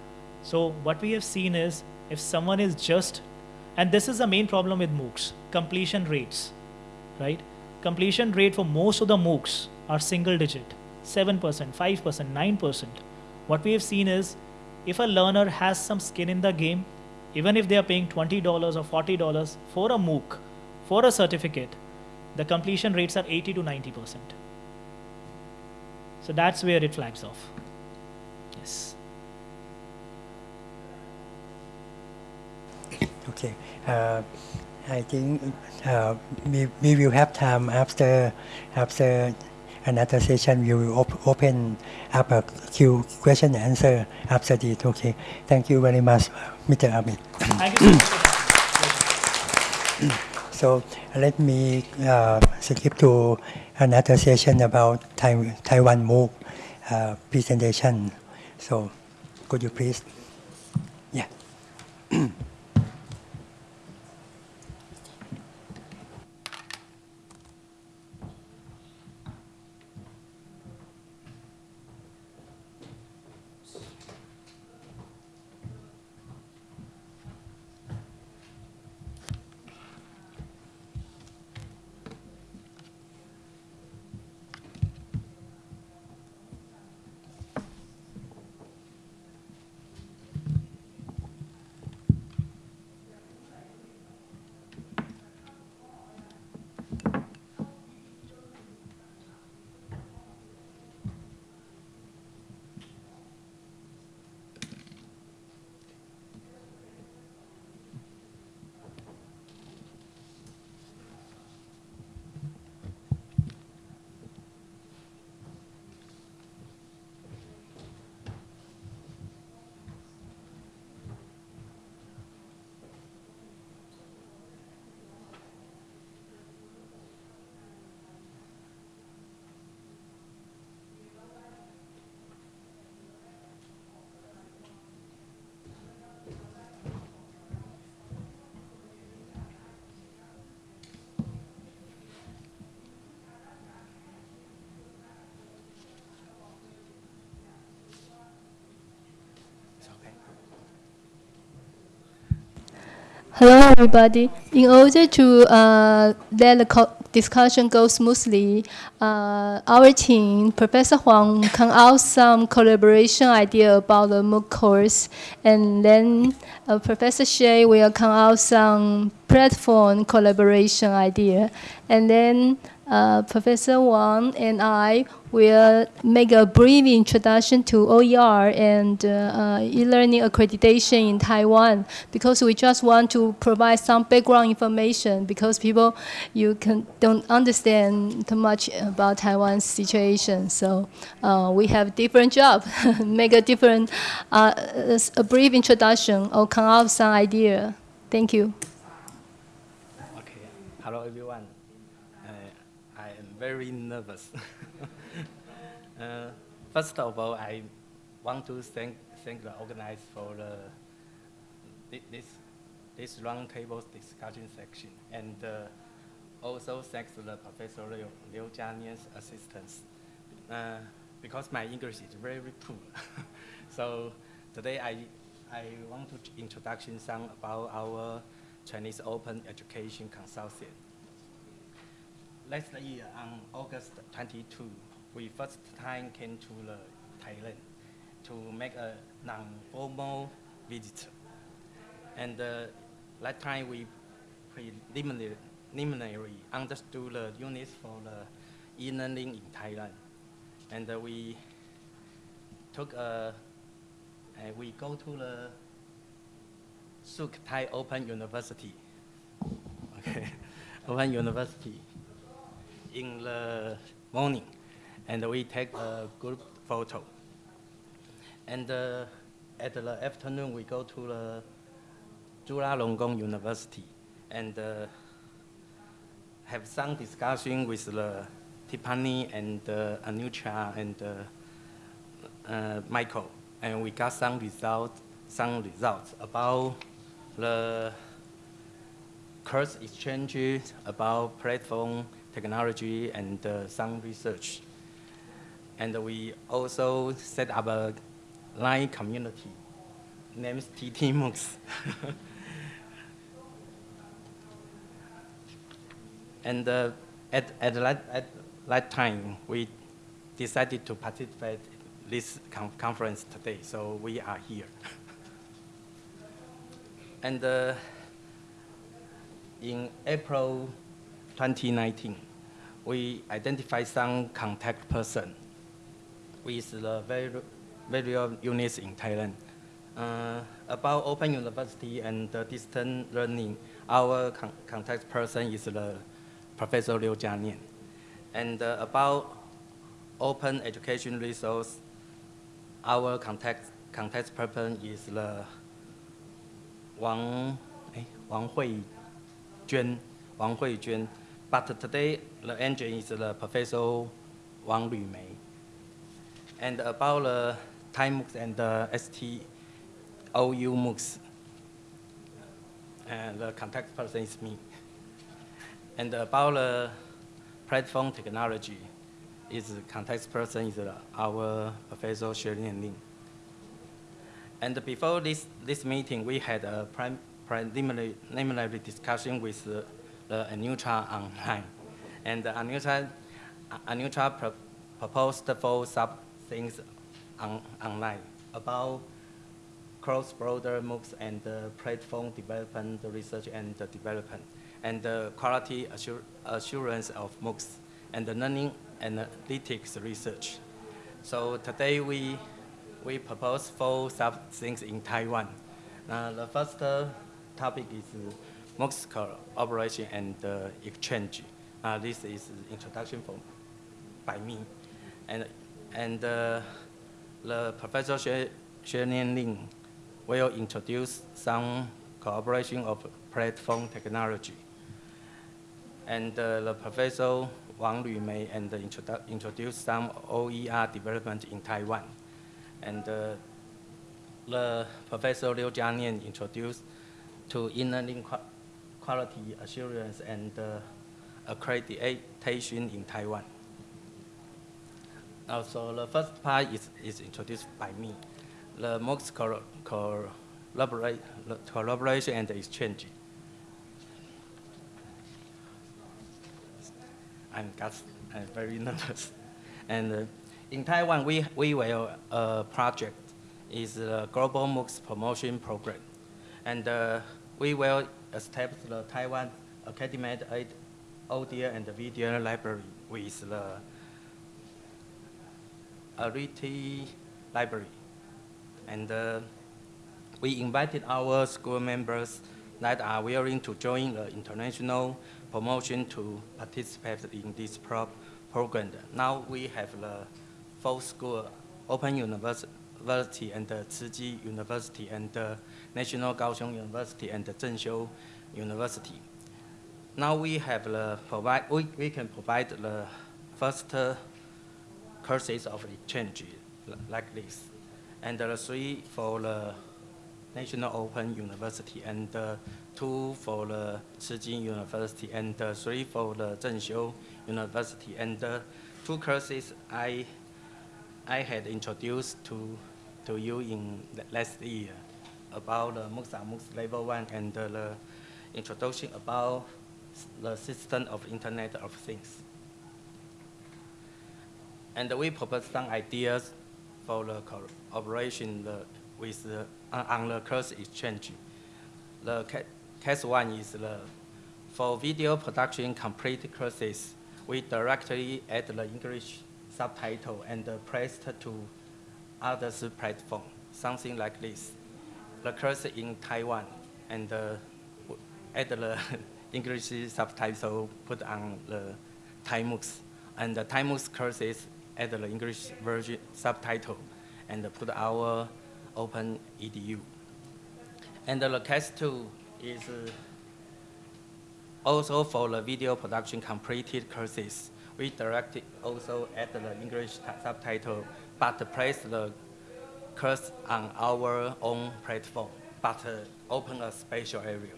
So what we have seen is if someone is just, and this is the main problem with MOOCs, completion rates, right? Completion rate for most of the MOOCs are single digit, 7%, 5%, 9%. What we have seen is if a learner has some skin in the game, even if they are paying $20 or $40 for a MOOC, for a certificate, the completion rates are 80 to 90%. So that's where it flags off. Yes. Okay. Uh, I think uh, we, we will have time after after another session. We will op- open up a Q question and answer after it. Okay. Thank you very much, Mr. Amit. So. (clears throat) So let me uh, skip to another session about Tai- Taiwan MOOC uh, presentation. So could you please? Yeah. (clears throat) Hello, everybody. In order to uh, let the discussion go smoothly, uh, our team, Professor Huang, come out some collaboration idea about the MOOC course, and then uh, Professor Shea will come out some platform collaboration idea, and then uh, Professor Wang and I will make a brief introduction to OER and uh, uh, e-learning accreditation in Taiwan because we just want to provide some background information because people you can don't understand too much about Taiwan's situation. So uh, we have different job, (laughs) make a different uh, a brief introduction or come up some idea. Thank you. Okay. Hello, everyone. Very nervous. (laughs) uh, first of all, I want to thank thank the organizers for the this this roundtable discussion section, and uh, also thanks to the Professor Liu, Liu Jianian's assistance. Uh, because my English is very poor, (laughs) so today I I want to introduction some about our Chinese Open Education Consortium. Last year on August 22, we first time came to the Thailand to make a non-formal visit. And uh, that time we preliminary, understood the units for the e-learning in Thailand. And uh, we took a, and we go to the Sukhothai Open University. (laughs) Okay, Open University in the morning, and we take a group photo. And uh, at the afternoon, we go to the Chulalongkorn University and uh, have some discussion with the Tiffany and uh, Anucha and uh, uh, Michael, and we got some result, some results about the course exchange about platform technology and uh, some research. And we also set up a line community named TT MOOCs. (laughs) and uh, at, at, that, at that time, we decided to participate in this con conference today, so we are here. (laughs) and uh, in April 2019, we identified some contact person with the very, various units in Thailand. Uh, about Open University and uh, distance learning, our con contact person is the Professor Liu Jianian. And uh, about open education resource, our contact, contact person is the Wang, eh, Wang Hui Juan, Wang Hui Juan. But today, the engine is the Professor Wang Mei. And about the Thai MOOCs and the STOU MOOCs, and the contact person is me. And about the platform technology, is contact person is our Professor Sherlin Lin. And before this, this meeting, we had a preliminary, preliminary discussion with the, the Anutra online. And Anutra, Anutra pro proposed four sub things on, online about cross-border MOOCs and platform development, research and development, and uh, quality assur assurance of MOOCs, and the learning analytics research. So today we, we propose four sub things in Taiwan. The first topic is MOOCs operation and uh, exchange. Uh, this is introduction for, by me. And, and uh, the Professor Xue, Xue Ling will introduce some cooperation of platform technology. And uh, the Professor Wang Mei and introdu introduce some OER development in Taiwan. And uh, the Professor Liu Jianian introduced to e-learning quality assurance and uh, accreditation in Taiwan. Also, the first part is, is introduced by me. The MOOCs collaborate, collaboration and exchange. I'm, I'm very (laughs) nervous. And uh, in Taiwan, we, we will uh, project is the Global MOOCs Promotion Program. And uh, we will establish the Taiwan Academic Audio and Video Library with the Airiti Library. And uh, we invited our school members that are willing to join the international promotion to participate in this pro program. Now we have the full school, Open University and the Chi University and the National Kaohsiung University and the Zhenxiu University. Now we have the provide, we, we can provide the first courses of exchange like this. And the three for the National Open University and two for the Chi University and three for the Zhenxiu University. And two courses I, I had introduced to, to you in the last year about the MOOCs MOOCs level one and the introduction about the system of Internet of Things. And we propose some ideas for the cooperation with the, uh, on the course exchange. The case one is the, for video production complete courses, we directly add the English subtitle and press to others platform, something like this. The course in Taiwan and uh, add the (laughs) English subtitle put on the MOOCs. And the Thai MOOCs courses add the English version subtitle and put our open edu. And the case two is uh, also for the video production completed courses. We directly also add the English subtitle, but place the course on our own platform, but uh, open a special area.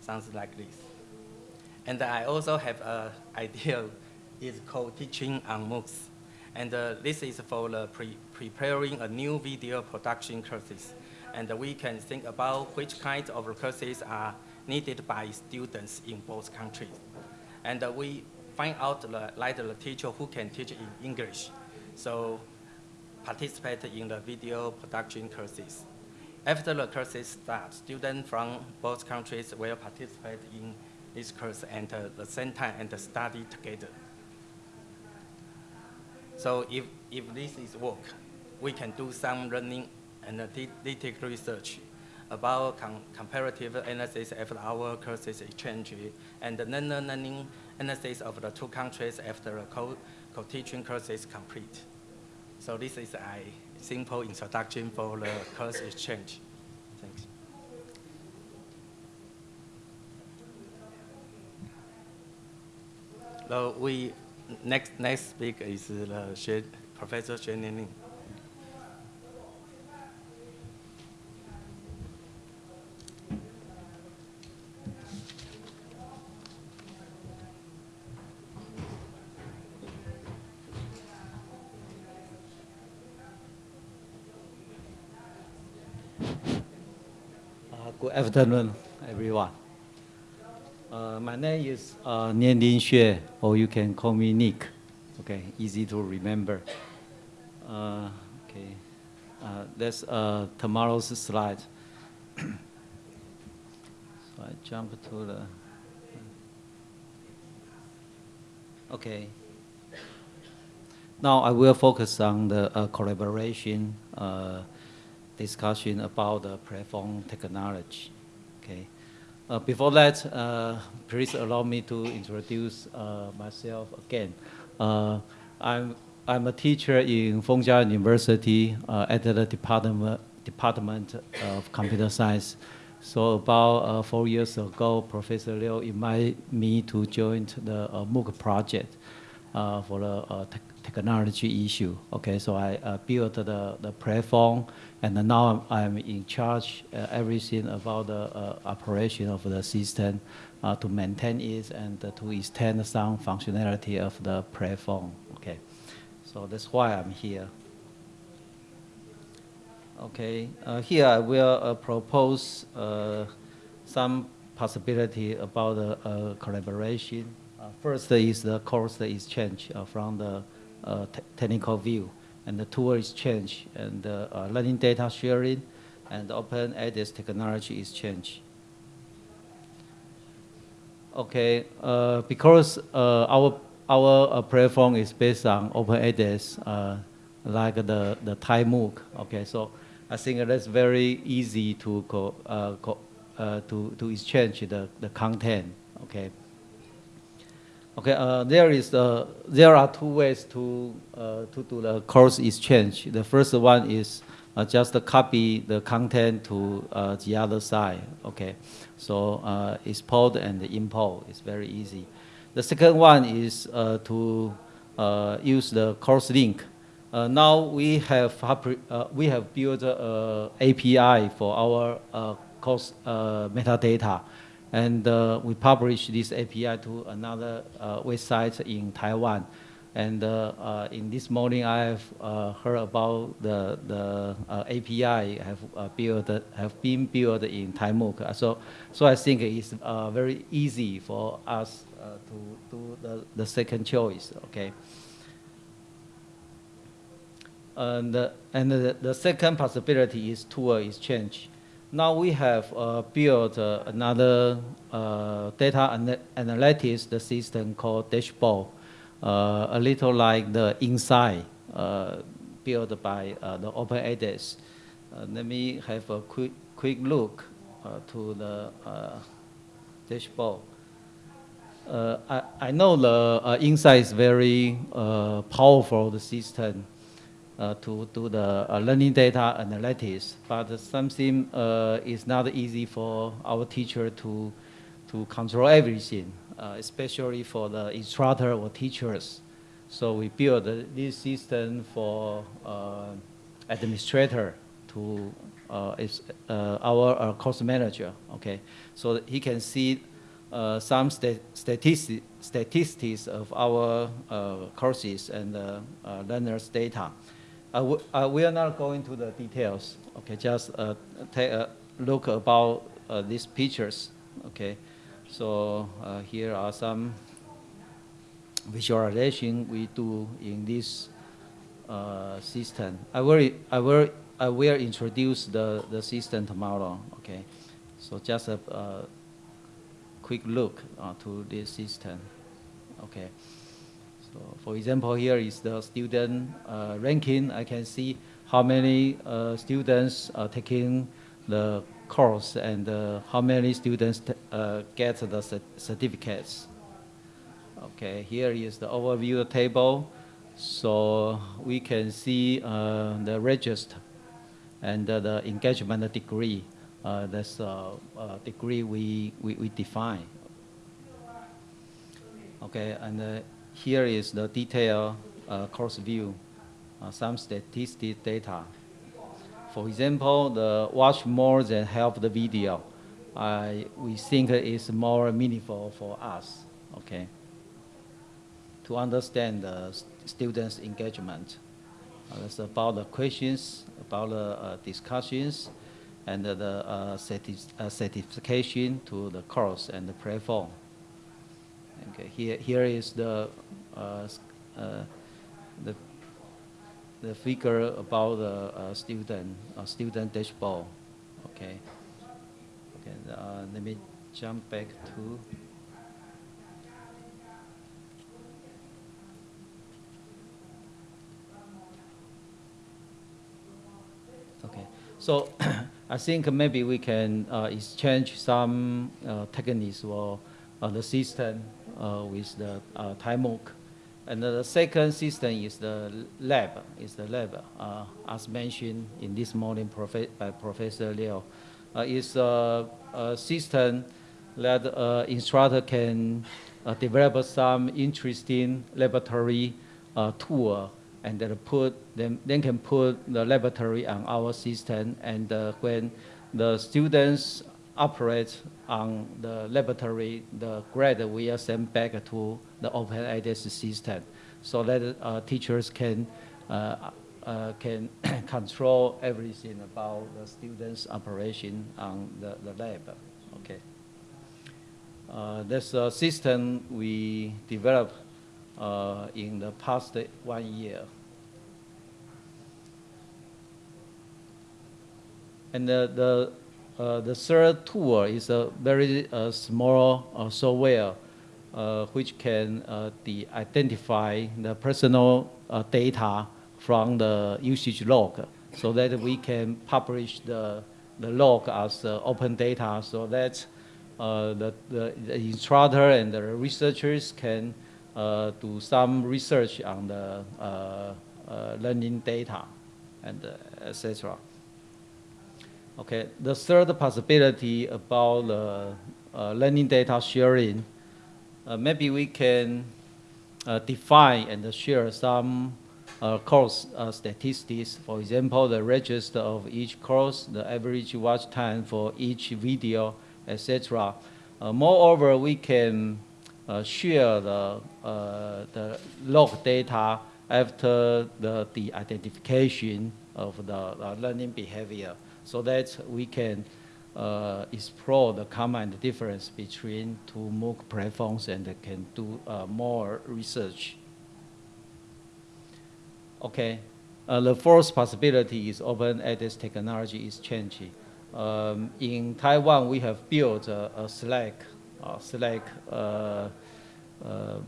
sounds like this. And I also have an idea, it's called teaching on MOOCs. And uh, this is for the pre preparing a new video production courses. And we can think about which kinds of courses are needed by students in both countries. And uh, we find out the, like the teacher who can teach in English. So participate in the video production courses. After the courses start, students from both countries will participate in this course and uh, the same time and study together. So if, if this is work, we can do some learning and analytic research about com comparative analysis after our courses exchange and learning analysis of the two countries after the co-teaching co course is complete. So this is a simple introduction for the course exchange. Thanks. So we next next speaker is the Professor Xuan Nianling. Afternoon, everyone. Uh, my name is uh, Nianling Xue, or you can call me Nick. Okay, easy to remember. Uh, okay, uh, that's uh, tomorrow's slide. (coughs) so I jump to the. Okay. Now I will focus on the uh, collaboration uh, discussion about the platform technology. Okay. Uh, before that, uh, please allow me to introduce uh, myself again. Uh, I'm, I'm a teacher in Feng Chia University uh, at the Department, Department of Computer Science. So about uh, four years ago, Professor Liu invited me to join the MOOC project for the technology issue. Okay, so I built the, the platform and now I'm, in charge uh, everything about the uh, operation of the system uh, to maintain it and to extend some functionality of the platform. Okay, so that's why I'm here. Okay, uh, here I will uh, propose uh, some possibility about the collaboration. first is the course exchange from the technical view and the tool exchange and uh, uh, learning data sharing and open edX technology is changed. Okay, uh, because uh, our our uh, platform is based on open uh, like the the Thai MOOC. Okay, so I think that's very easy to co, co to to exchange the the content. Okay. Okay, uh, there is uh, there are two ways to uh, to do the course exchange. The first one is uh, just copy the content to uh, the other side. Okay, so uh, export and import is very easy. The second one is to use the course link. now we have we have built a API for our course metadata. And uh, we publish this API to another uh, website in Taiwan. And uh, uh in this morning, I have uh, heard about the, the uh, API have, built, have been built in Thai MOOC. So, so I think it's very easy for us to do the, the second choice, okay? And, and the, the second possibility is tool exchange. Now we have uh, built uh, another uh, data an analytics the system called Dashboard, uh, a little like the Insight uh, built by uh, the OpenEdX. let me have a quick, quick look to the dashboard. I, I know the Insight is very powerful the system to do the uh, learning data analytics, but something uh, is not easy for our teacher to, to control everything, uh, especially for the instructor or teachers. So we build this system for uh, administrator to uh, is uh, our uh, course manager, okay? So he can see uh, some sta statistics, statistics of our uh, courses and uh, uh, learners' data. Uh, uh, we are not going to the details, okay? Just uh, take a look about uh, these pictures, okay? So uh, here are some visualization we do in this uh, system. I will, I will, I will introduce the, the system tomorrow, okay? So just a, uh quick look uh, to this system, okay? For example, here is the student uh, ranking. I can see how many uh, students are taking the course and uh, how many students get the certificates. Okay, here is the overview table. So we can see the register and the engagement degree. Uh, that's uh, degree we, we, we define. Okay, and uh, here is the detailed uh, course view, uh, some statistic data. For example, the watch more than half the video. I, we think is more meaningful for us, okay, to understand the students' engagement. Uh, it's about the questions, about the uh, discussions, and the uh, certi uh, certification to the course and the platform. Okay, here, here is the, the, the figure about the uh, student, uh, student dashboard. Okay. Okay, uh, let me jump back to. Okay, so (coughs) I think maybe we can uh, exchange some uh, techniques for uh, the system uh, with the uh, Thai MOOC. And the second system is the lab, is the lab, uh, as mentioned in this morning by Professor Liu. Uh, it's a, a system that uh, instructor can uh, develop some interesting laboratory uh, tool and then put them, then can put the laboratory on our system and uh, when the students operate on the laboratory, the grade will send back to the open edX system so that uh, teachers can, uh, uh, can (coughs) control everything about the students' operation on the, the lab. Okay. Uh, that's a system we developed uh, in the past one year. And the, the uh, the third tool is a very uh, small software which can uh, identify the personal uh, data from the usage log so that we can publish the, the log as open data so that the, the, the, instructor and the researchers can do some research on the learning data and etc. Okay, the third possibility about the uh, learning data sharing, uh, maybe we can uh, define and share some uh, course uh, statistics. For example, the register of each course, the average watch time for each video, etc. Uh, moreover, we can share the, the log data after the, the identification of the learning behavior so that we can uh, explore the common difference between two MOOC platforms and can do uh, more research. Okay, uh, the fourth possibility is open edX technology is changing. Um, in Taiwan, we have built a, a Slack, Slack. Uh, uh,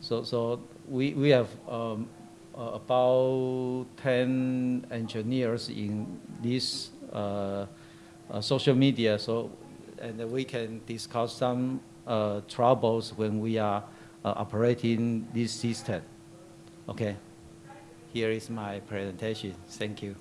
so, so we, we have um, about 10 engineers in this uh, social media, so and we can discuss some uh, troubles when we are operating this system. Okay, here is my presentation. Thank you.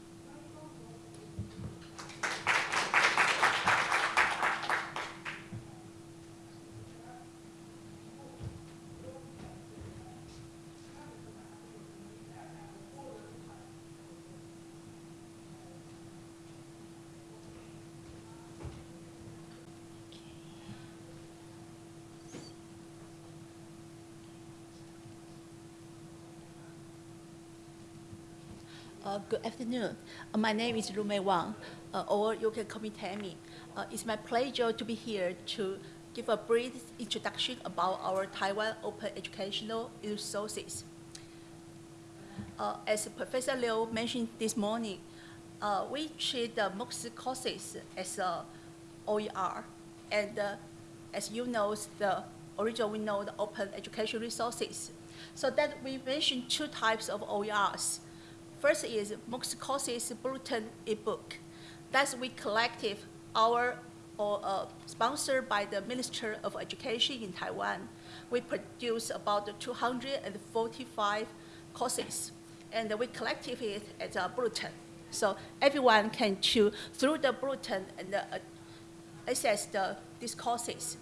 Uh, good afternoon. Uh, my name is Rumei Wang, uh, or you can call me Tammy. Uh, it's my pleasure to be here to give a brief introduction about our Taiwan Open Educational Resources. Uh, as Professor Liu mentioned this morning, uh, we treat the MOOCs courses as OER, and uh, as you know, the original we know the Open Education Resources. So that we mentioned two types of OERs. First is MOOCs courses bulletin ebook. That's we collective our or uh, sponsored by the Minister of Education in Taiwan. We produce about 245 courses, and we collected it as a bulletin. So everyone can choose through the bulletin and uh, access the, these courses.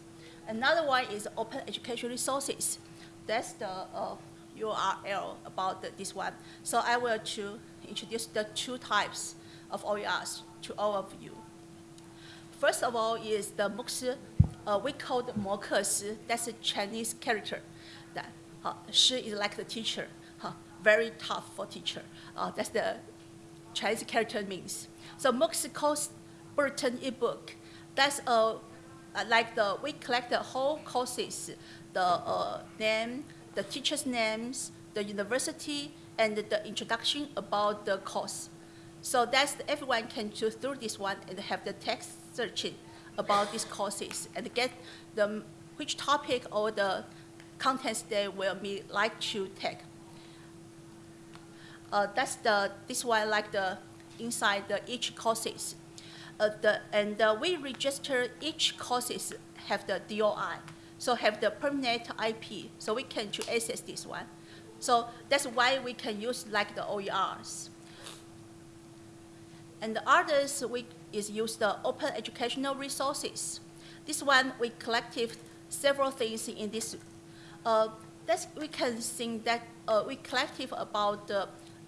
Another one is open education resources. That's the uh, URL about the, this one. So I will to introduce the two types of OERs to all of you. First of all is the MOOCs, uh, we call the Moke that's a Chinese character. That uh, Shi is like the teacher, very tough for teacher. Uh, that's the Chinese character means. So MOOCs course bulletin ebook, that's uh, like the, we collect the whole courses, the uh, name, the teacher's names, the university, and the introduction about the course. So that's everyone can choose through this one and have the text searching about these courses and get the which topic or the contents they will be like to take. Uh, that's the this one like the inside the each courses. Uh, the, and uh, we register each courses have the DOI, so have the permanent IP, so we can to access this one. So that's why we can use like the OERs. And the others we is use the open educational resources. This one we collected several things in this. Uh, that's, we can think that uh, we collected about the,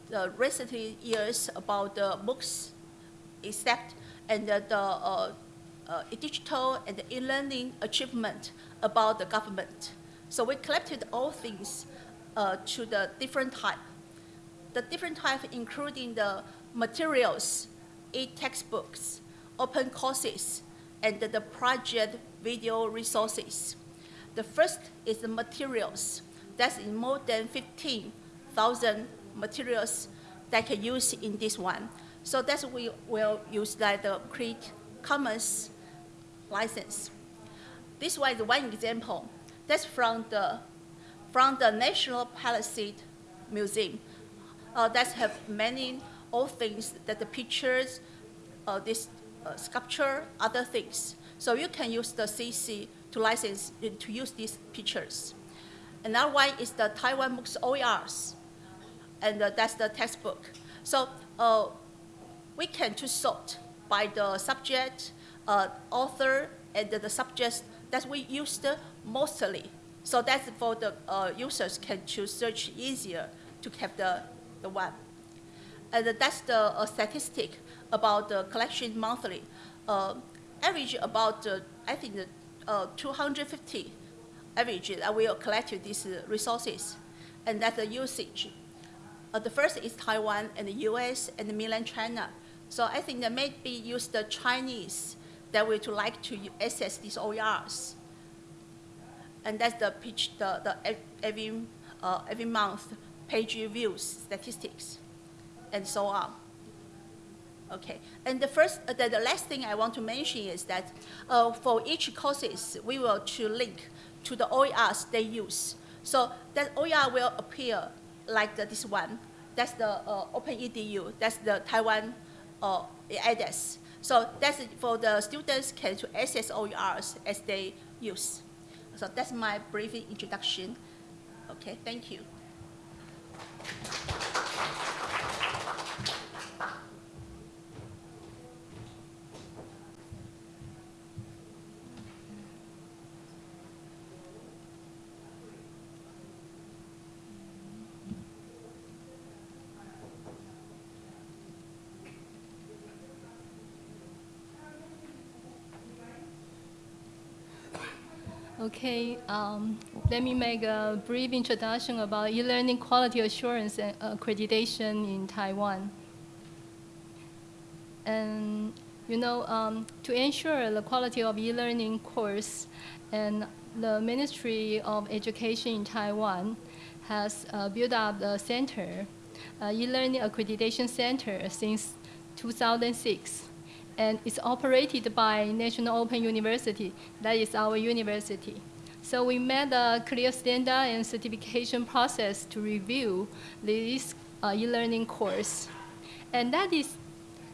the recent years about the books, except and the, the uh, uh, digital and e-learning achievement about the government. So we collected all things uh, to the different type. The different type including the materials, e-textbooks, open courses, and the project video resources. The first is the materials. That's in more than 15,000 materials that can use in this one. So that's we will use like the Creative Commons license. This one is one example. That's from the, from the National Palace Museum. Uh, that have many old things that the pictures, uh, this uh, sculpture, other things. So you can use the CC to license, to use these pictures. Another one is the Taiwan MOOCs OERs, and uh, that's the textbook. So uh, we can to sort by the subject, uh, author, and the, subjects that we used mostly. So that's for the uh, users can choose search easier to have the, the one. And that's the uh, statistic about the collection monthly. Uh, average about, uh, I think, uh, 250 average that we collect these resources. And that's the usage. Uh, the first is Taiwan and the US and the mainland China. So I think that maybe use the Chinese that we would like to access these OERs. And that's the pitch, the, the every, uh, every month page views statistics and so on. Okay, and the first, uh, the, the last thing I want to mention is that uh, for each courses, we will to link to the OERs they use. So that OER will appear like the, this one. That's the uh, OpenEDU. That's the Taiwan uh, address. So that's for the students can to access OERs as they use. So that's my brief introduction. Okay, thank you. Okay, um, let me make a brief introduction about e-learning quality assurance and accreditation in Taiwan. And you know, um, to ensure the quality of e-learning course, and the Ministry of Education in Taiwan has uh, built up the center, uh, e-learning accreditation center since 2006. And it's operated by National Open University, that is our university. So we made a clear standard and certification process to review this uh, e-learning course. And that is,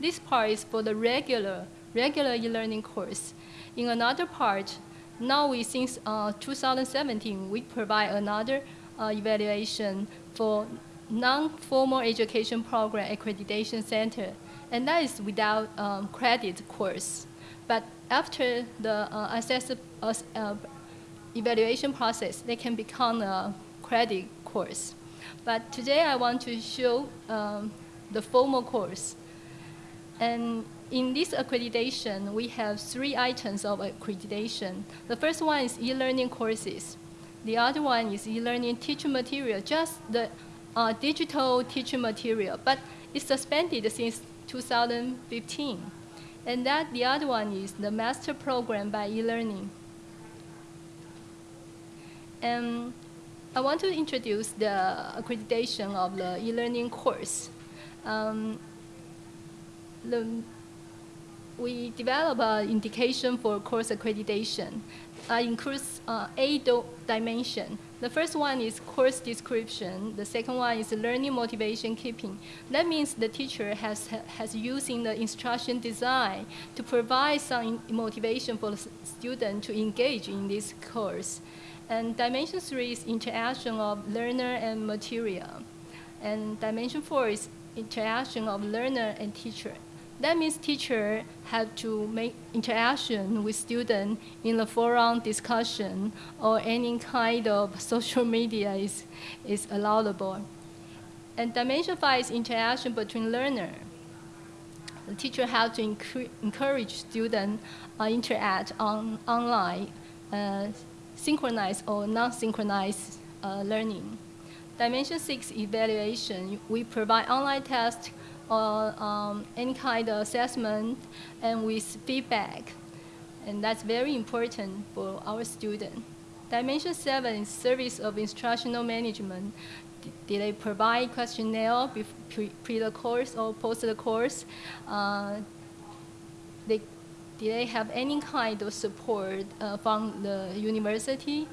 this part is for the regular, regular e-learning course. In another part, now we, since uh, 2017, we provide another uh, evaluation for non-formal education program accreditation center, and that is without um, credit course. But after the uh, assess, uh, uh, evaluation process, they can become a credit course. But today I want to show um, the formal course. And in this accreditation, we have three items of accreditation. The first one is e-learning courses. The other one is e-learning teaching material, just the uh, digital teaching material, but it's suspended since 2015. And that the other one is the master program by e-learning. And I want to introduce the accreditation of the e-learning course. Um, the, we develop an indication for course accreditation. Uh, includes uh, eight dimensions. The first one is course description. The second one is learning motivation keeping. That means the teacher has, has using the instruction design to provide some motivation for the student to engage in this course. And dimension three is interaction of learner and material. And dimension four is interaction of learner and teacher. That means teacher have to make interaction with student in the forum discussion or any kind of (laughs) social media is, is allowable. And dimension five is interaction between learner. The teacher have to encourage student uh, interact on online, uh, synchronized or non-synchronized uh, learning. Dimension six, evaluation. We provide online tests or um, any kind of assessment and with feedback. And that's very important for our student. Dimension seven is service of instructional management. Did they provide questionnaire pre, pre the course or post the course? Uh, they, did they have any kind of support uh, from the university?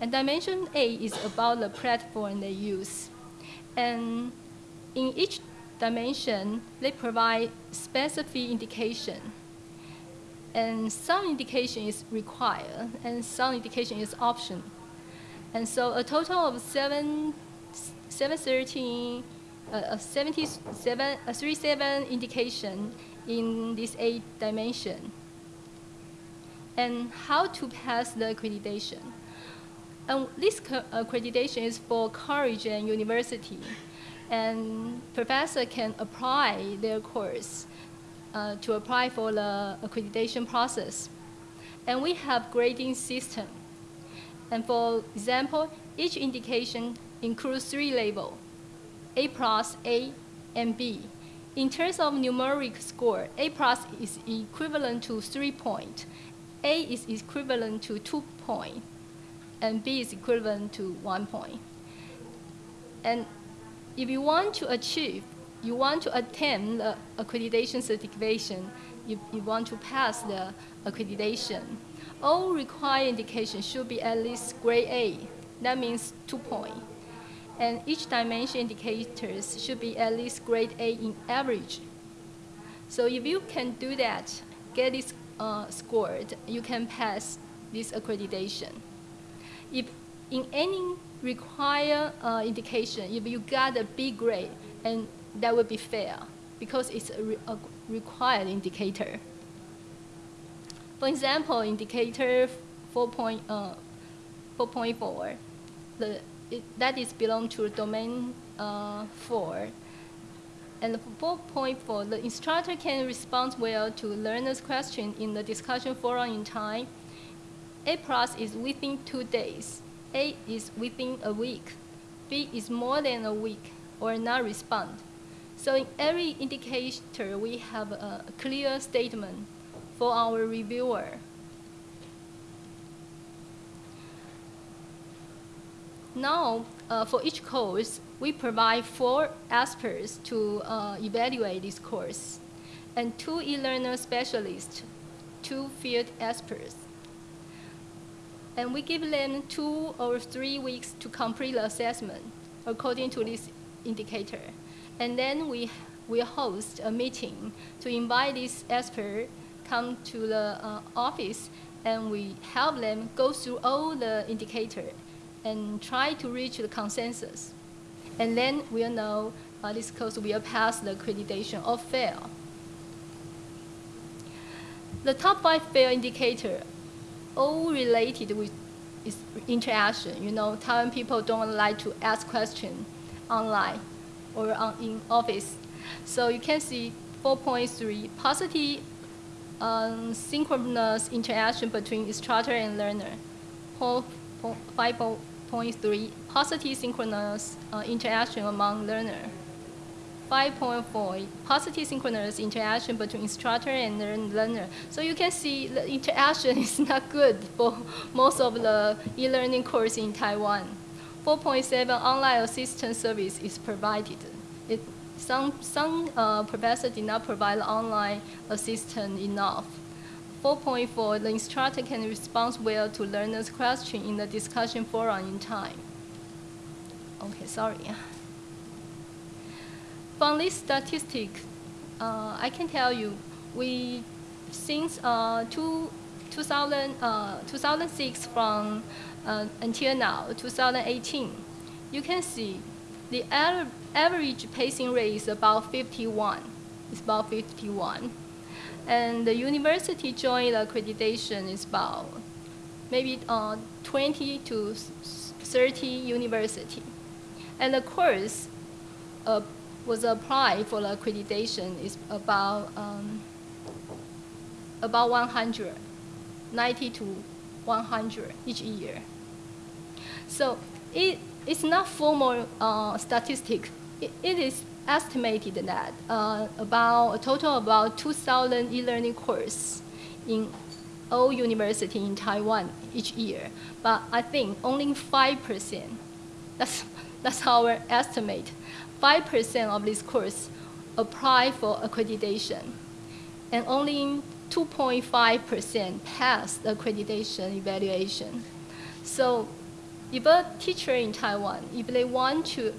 And dimension A is about the platform they use. And in each dimension, they provide specific indication. And some indication is required, and some indication is option. And so a total of seven, 713, uh, 77, uh, 37 indication in this eight dimension. And how to pass the accreditation. And this accreditation is for college and university and professor can apply their course uh, to apply for the accreditation process. And we have grading system. And for example, each indication includes three labels, A plus, A, and B. In terms of numeric score, A plus is equivalent to three points, A is equivalent to two points, and B is equivalent to one point. And if you want to achieve, you want to attain the accreditation certification, you, you want to pass the accreditation, all required indications should be at least grade A. That means two points. And each dimension indicators should be at least grade A in average. So if you can do that, get this uh, scored, you can pass this accreditation. If in any require uh, indication if you got a B grade, and that would be fair because it's a, re a required indicator. For example, indicator 4.4, uh, 4.4 the, it, that is belong to domain uh, 4. And 4.4, the instructor can respond well to learner's question in the discussion forum in time. A plus is within two days. A is within a week. B is more than a week or not respond. So in every indicator, we have a clear statement for our reviewer. Now, uh, for each course, we provide four experts to uh, evaluate this course, and two e-learner specialists, two field experts. And we give them two or three weeks to complete the assessment according to this indicator. And then we will host a meeting to invite this expert come to the uh, office and we help them go through all the indicator and try to reach the consensus. And then we'll know uh, this course will pass the accreditation or fail. The top five fail indicator, all related with is interaction. You know, Taiwan people don't like to ask questions online or on, in office. So you can see 4.3 positive um, synchronous interaction between instructor and learner. 5.3 positive synchronous uh, interaction among learner. 5.4 positive synchronous interaction between instructor and learner. So you can see the interaction (laughs) is not good for most of the e-learning course in Taiwan. 4.7 online assistance service is provided. It, some some uh, professors did not provide online assistance enough. 4.4, the instructor can respond well to learners' question in the discussion forum in time. Okay, sorry. (laughs) From this statistic, uh, I can tell you, we, since uh, two, 2000, uh, 2006 from uh, until now, 2018, you can see the average passing rate is about 51. It's about 51. And the university joint accreditation is about maybe uh, 20 to 30 university. And the course uh, was applied for the accreditation is about um, about 100, 90 to 100 each year. So it, it's not formal uh, statistic. It, it is estimated that uh, about a total of about 2,000 e-learning courses in all university in Taiwan each year. But I think only 5%, that's, that's our estimate, 5% of this course apply for accreditation. And only 2.5% pass the accreditation evaluation. So if a teacher in Taiwan, if they want to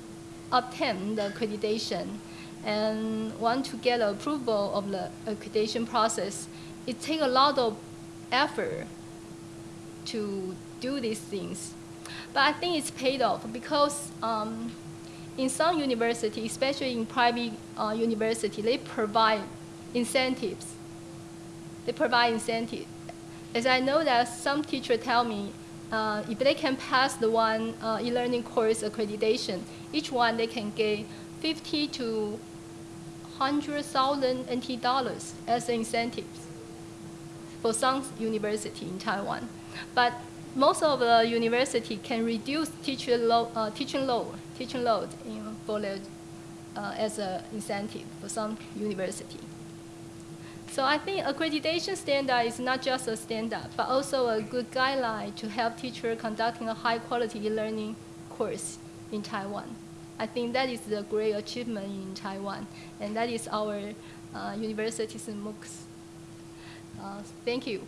obtain the accreditation and want to get approval of the accreditation process, it takes a lot of effort to do these things. But I think it's paid off because um, in some universities, especially in private uh, university, they provide incentives. They provide incentives. As I know that some teachers tell me, uh, if they can pass the one uh, e-learning course accreditation, each one they can get 50 to 100,000 NT dollars as incentives for some university in Taiwan. But most of the university can reduce teacher load, uh, teaching load, teaching load in, the, uh, as an incentive for some university. So I think accreditation standard is not just a standard, but also a good guideline to help teachers conducting a high quality learning course in Taiwan. I think that is a great achievement in Taiwan, and that is our uh, university's MOOCs. Uh, thank you.